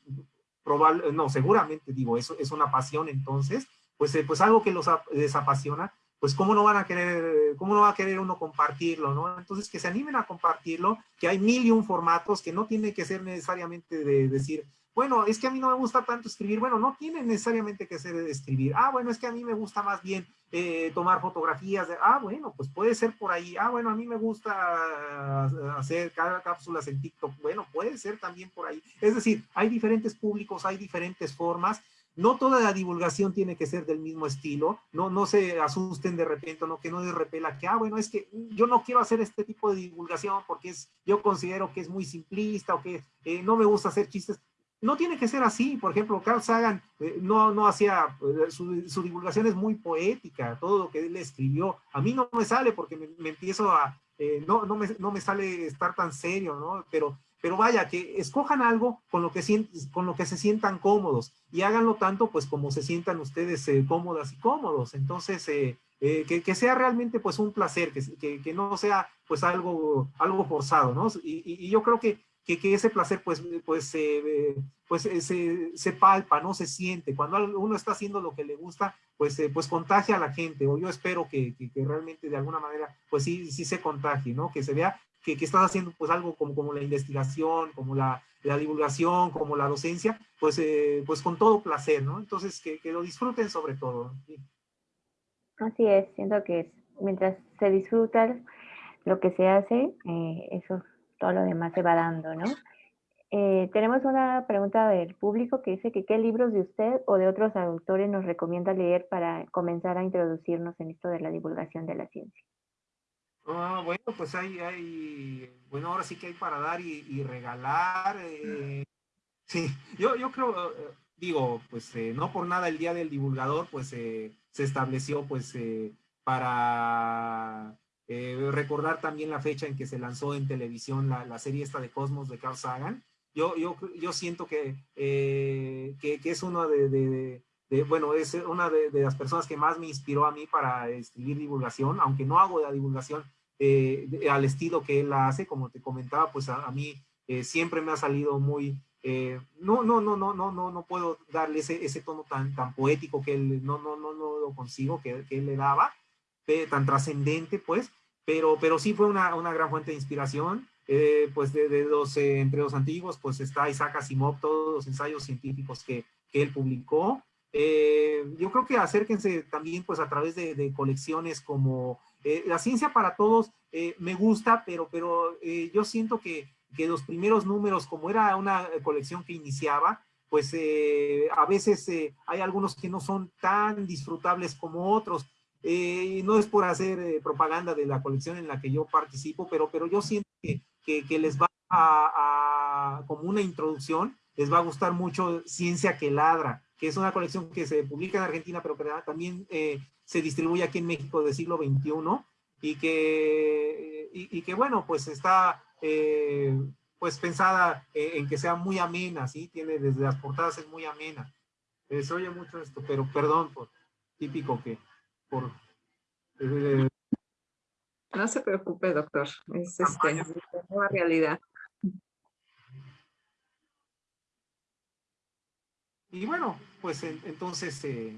probable, no, seguramente digo, eso es una pasión entonces, pues, eh, pues algo que los les apasiona, pues cómo no van a querer, cómo no va a querer uno compartirlo, ¿no? Entonces que se animen a compartirlo, que hay mil y un formatos, que no tiene que ser necesariamente de decir, bueno, es que a mí no me gusta tanto escribir, bueno, no tiene necesariamente que ser escribir, ah, bueno, es que a mí me gusta más bien eh, tomar fotografías, de, ah, bueno, pues puede ser por ahí, ah, bueno, a mí me gusta hacer cápsulas en TikTok, bueno, puede ser también por ahí, es decir, hay diferentes públicos, hay diferentes formas, no toda la divulgación tiene que ser del mismo estilo, no, no se asusten de repente, no que no les repela que, ah, bueno, es que yo no quiero hacer este tipo de divulgación porque es, yo considero que es muy simplista o que eh, no me gusta hacer chistes no tiene que ser así. Por ejemplo, Carl Sagan eh, no, no hacía, eh, su, su, divulgación es muy poética, todo lo que él escribió. A mí no me sale porque me, empiezo a, eh, no, no, me, no me sale estar tan serio, ¿no? Pero, pero vaya, que escojan algo con lo que, con lo que se sientan cómodos y háganlo tanto pues como se sientan ustedes cómodas y cómodos. Entonces, que, que, sea realmente pues un placer, que, que, que, no sea pues algo, algo forzado, ¿no? Y, y yo creo que que, ese placer pues, pues, eh, pues eh, se, se, palpa, ¿no? Se siente. Cuando uno está haciendo lo que le gusta, pues, eh, pues contagia a la gente. O yo espero que, que, realmente de alguna manera, pues sí, sí se contagie, ¿no? Que se vea que, que estás haciendo pues algo como, como la investigación, como la, la divulgación, como la docencia, pues, eh, pues con todo placer, ¿no? Entonces, que, lo disfruten sobre todo. ¿sí? Así es, siento que mientras se disfruta lo que se hace, eso todo lo demás se va dando, ¿no? Eh, tenemos una pregunta del público que dice que qué libros de usted o de otros autores nos recomienda leer para comenzar a introducirnos en esto de la divulgación de la ciencia. Ah, bueno, pues hay, hay, bueno, ahora sí que hay para dar y, regalar. Eh, sí, yo, yo creo, eh, digo, pues no por nada el Día del Divulgador, pues se estableció pues para recordar también la fecha en que se lanzó en televisión la, serie esta de Cosmos de Carl Sagan. Yo, yo, yo siento que, que, es uno de, bueno, es una de, las personas que más me inspiró a mí para escribir divulgación, aunque no hago la divulgación eh, al estilo que él la hace, como te comentaba, pues a, mí eh, siempre me ha salido muy, eh, no, no, no, no, no, no, no puedo darle ese, ese tono tan, tan poético que él, no, no, no, no lo consigo, que, que él le daba, tan trascendente, pues, pero, pero sí fue una, una gran fuente de inspiración. pues de, de los, entre los antiguos, pues está Isaac Asimov, todos los ensayos científicos que, que él publicó, eh, yo creo que acérquense también pues a través de, colecciones como eh, La Ciencia para Todos, eh, me gusta, pero, pero yo siento que, que, los primeros números, como era una colección que iniciaba, pues a veces hay algunos que no son tan disfrutables como otros. No es por hacer propaganda de la colección en la que yo participo, pero, pero yo siento que, que, les va a, como una introducción, les va a gustar mucho Ciencia que Ladra que es una colección que se publica en Argentina, pero también eh, se distribuye aquí en México del siglo XXI y que, y, que bueno, pues está eh, pues pensada en que sea muy amena, ¿sí? Tiene desde las portadas es muy amena. Eh, se oye mucho esto, pero perdón por típico que por... no se preocupe, doctor. Es este, nueva realidad. Y bueno, pues entonces eh,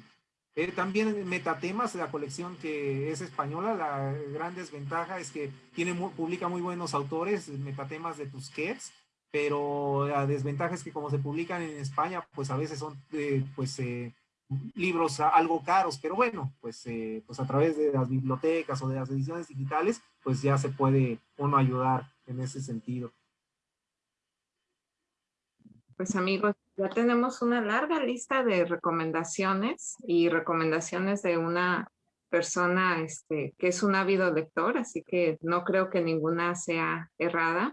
eh, también Metatemas, la colección que es española, la gran desventaja es que tiene, publica muy buenos autores, Metatemas de Tusquets, pero la desventaja es que como se publican en España, pues a veces son eh, pues libros algo caros, pero bueno, pues, pues a través de las bibliotecas o de las ediciones digitales, pues ya se puede uno ayudar en ese sentido. Pues amigos, ya tenemos una larga lista de recomendaciones y recomendaciones de una persona este, que es un ávido lector, así que no creo que ninguna sea errada.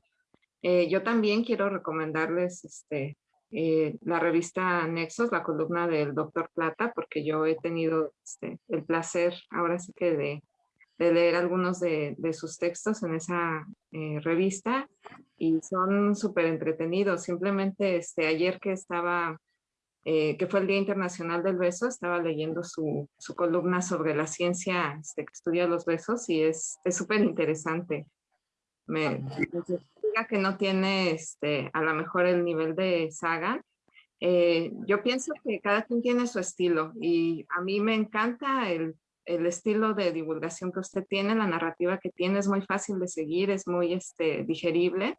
Eh, yo también quiero recomendarles este, eh, la revista Nexos, la columna del doctor Plata, porque yo he tenido este, el placer ahora sí que de leer algunos de, sus textos en esa eh, revista y son súper entretenidos. Simplemente este, ayer que estaba, eh, que fue el Día Internacional del Beso, estaba leyendo su, columna sobre la ciencia este, que estudia los besos y es súper interesante. Me diga que no tiene este, a lo mejor el nivel de Saga. Eh, yo pienso que cada quien tiene su estilo y a mí me encanta el el estilo de divulgación que usted tiene, la narrativa que tiene es muy fácil de seguir, es muy este, digerible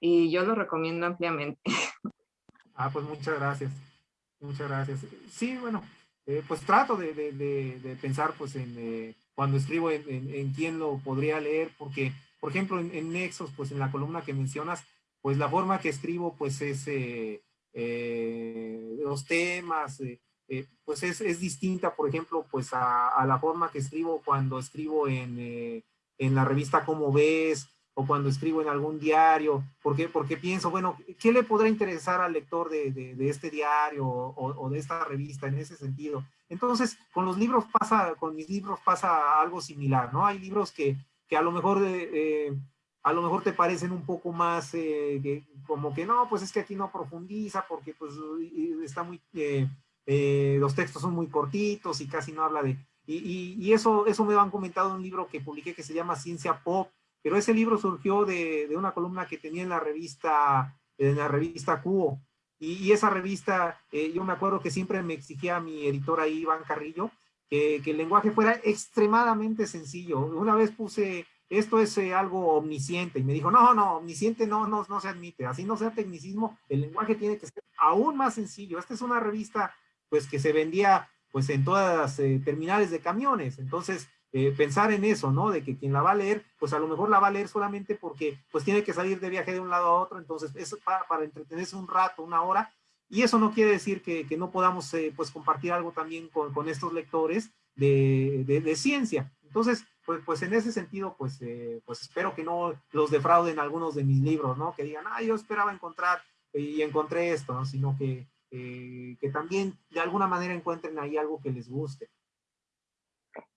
y yo lo recomiendo ampliamente. Ah, pues muchas gracias. Muchas gracias. Sí, bueno, eh, pues trato de, de, pensar pues en eh, cuando escribo en, en, quién lo podría leer, porque, por ejemplo, en, Nexos, pues en la columna que mencionas, pues la forma que escribo pues es eh, los temas, eh, pues es, es, distinta, por ejemplo, pues a, la forma que escribo cuando escribo en, eh, en, la revista Cómo Ves o cuando escribo en algún diario, porque, porque pienso, bueno, ¿qué le podrá interesar al lector de, de, este diario o, de esta revista en ese sentido? Entonces, con los libros pasa, con mis libros pasa algo similar, ¿no? Hay libros que, que a lo mejor... Eh, a lo mejor te parecen un poco más como que no, pues es que aquí no profundiza porque pues está muy, eh, los textos son muy cortitos y casi no habla de... Y, eso, eso me lo han comentado en un libro que publiqué que se llama Ciencia Pop, pero ese libro surgió de, de una columna que tenía en la revista, en la revista Cubo. Y, esa revista, eh, yo me acuerdo que siempre me exigía a mi editor ahí, Iván Carrillo, que, el lenguaje fuera extremadamente sencillo. Una vez puse, esto es eh, algo omnisciente, y me dijo, no, no, omnisciente no, no, no se admite, así no sea tecnicismo, el lenguaje tiene que ser aún más sencillo. Esta es una revista pues que se vendía pues en todas las eh, terminales de camiones. Entonces, eh, pensar en eso, ¿no? De que quien la va a leer, pues a lo mejor la va a leer solamente porque pues tiene que salir de viaje de un lado a otro, entonces eso para, para entretenerse un rato, una hora, y eso no quiere decir que, que no podamos eh, pues compartir algo también con, con estos lectores de, de, de, ciencia. Entonces, pues, pues en ese sentido, pues, eh, pues espero que no los defrauden algunos de mis libros, ¿no? Que digan, ah, yo esperaba encontrar y encontré esto, ¿no? Sino que, que también de alguna manera encuentren ahí algo que les guste.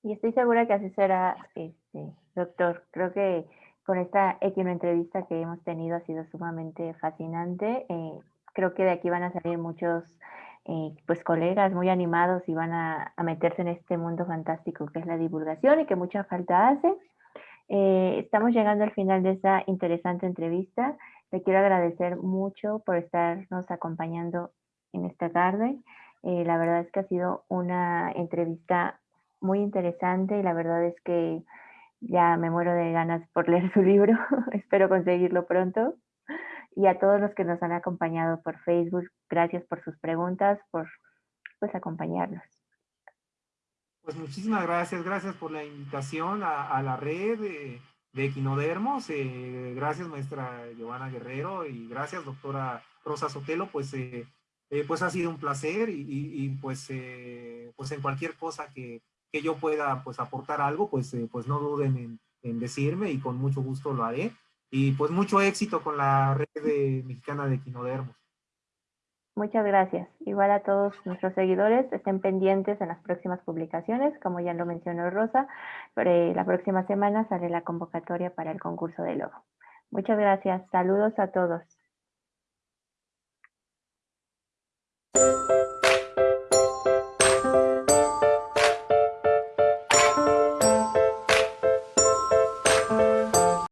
Y estoy segura que así será, este, doctor. Creo que con esta equino entrevista que hemos tenido ha sido sumamente fascinante. Eh, creo que de aquí van a salir muchos eh, pues colegas muy animados y van a, meterse en este mundo fantástico que es la divulgación y que mucha falta hace. Eh, estamos llegando al final de esta interesante entrevista. Le quiero agradecer mucho por estarnos acompañando en esta tarde. la verdad es que ha sido una entrevista muy interesante y la verdad es que ya me muero de ganas por leer su libro. Espero conseguirlo pronto. Y a todos los que nos han acompañado por Facebook, gracias por sus preguntas, por pues acompañarnos. Pues muchísimas gracias, gracias por la invitación a, la red de, de Equinodermos. Eh, gracias maestra Giovanna Guerrero y gracias doctora Rosa Sotelo. Pues, eh, eh, pues ha sido un placer y, y pues, pues en cualquier cosa que, que yo pueda pues aportar algo, pues, eh, pues no duden en, decirme y con mucho gusto lo haré. Y pues mucho éxito con la red mexicana de quinodermos. Muchas gracias. Igual a todos nuestros seguidores, estén pendientes en las próximas publicaciones. Como ya lo mencionó Rosa, la próxima semana sale la convocatoria para el concurso de logo. Muchas gracias. Saludos a todos.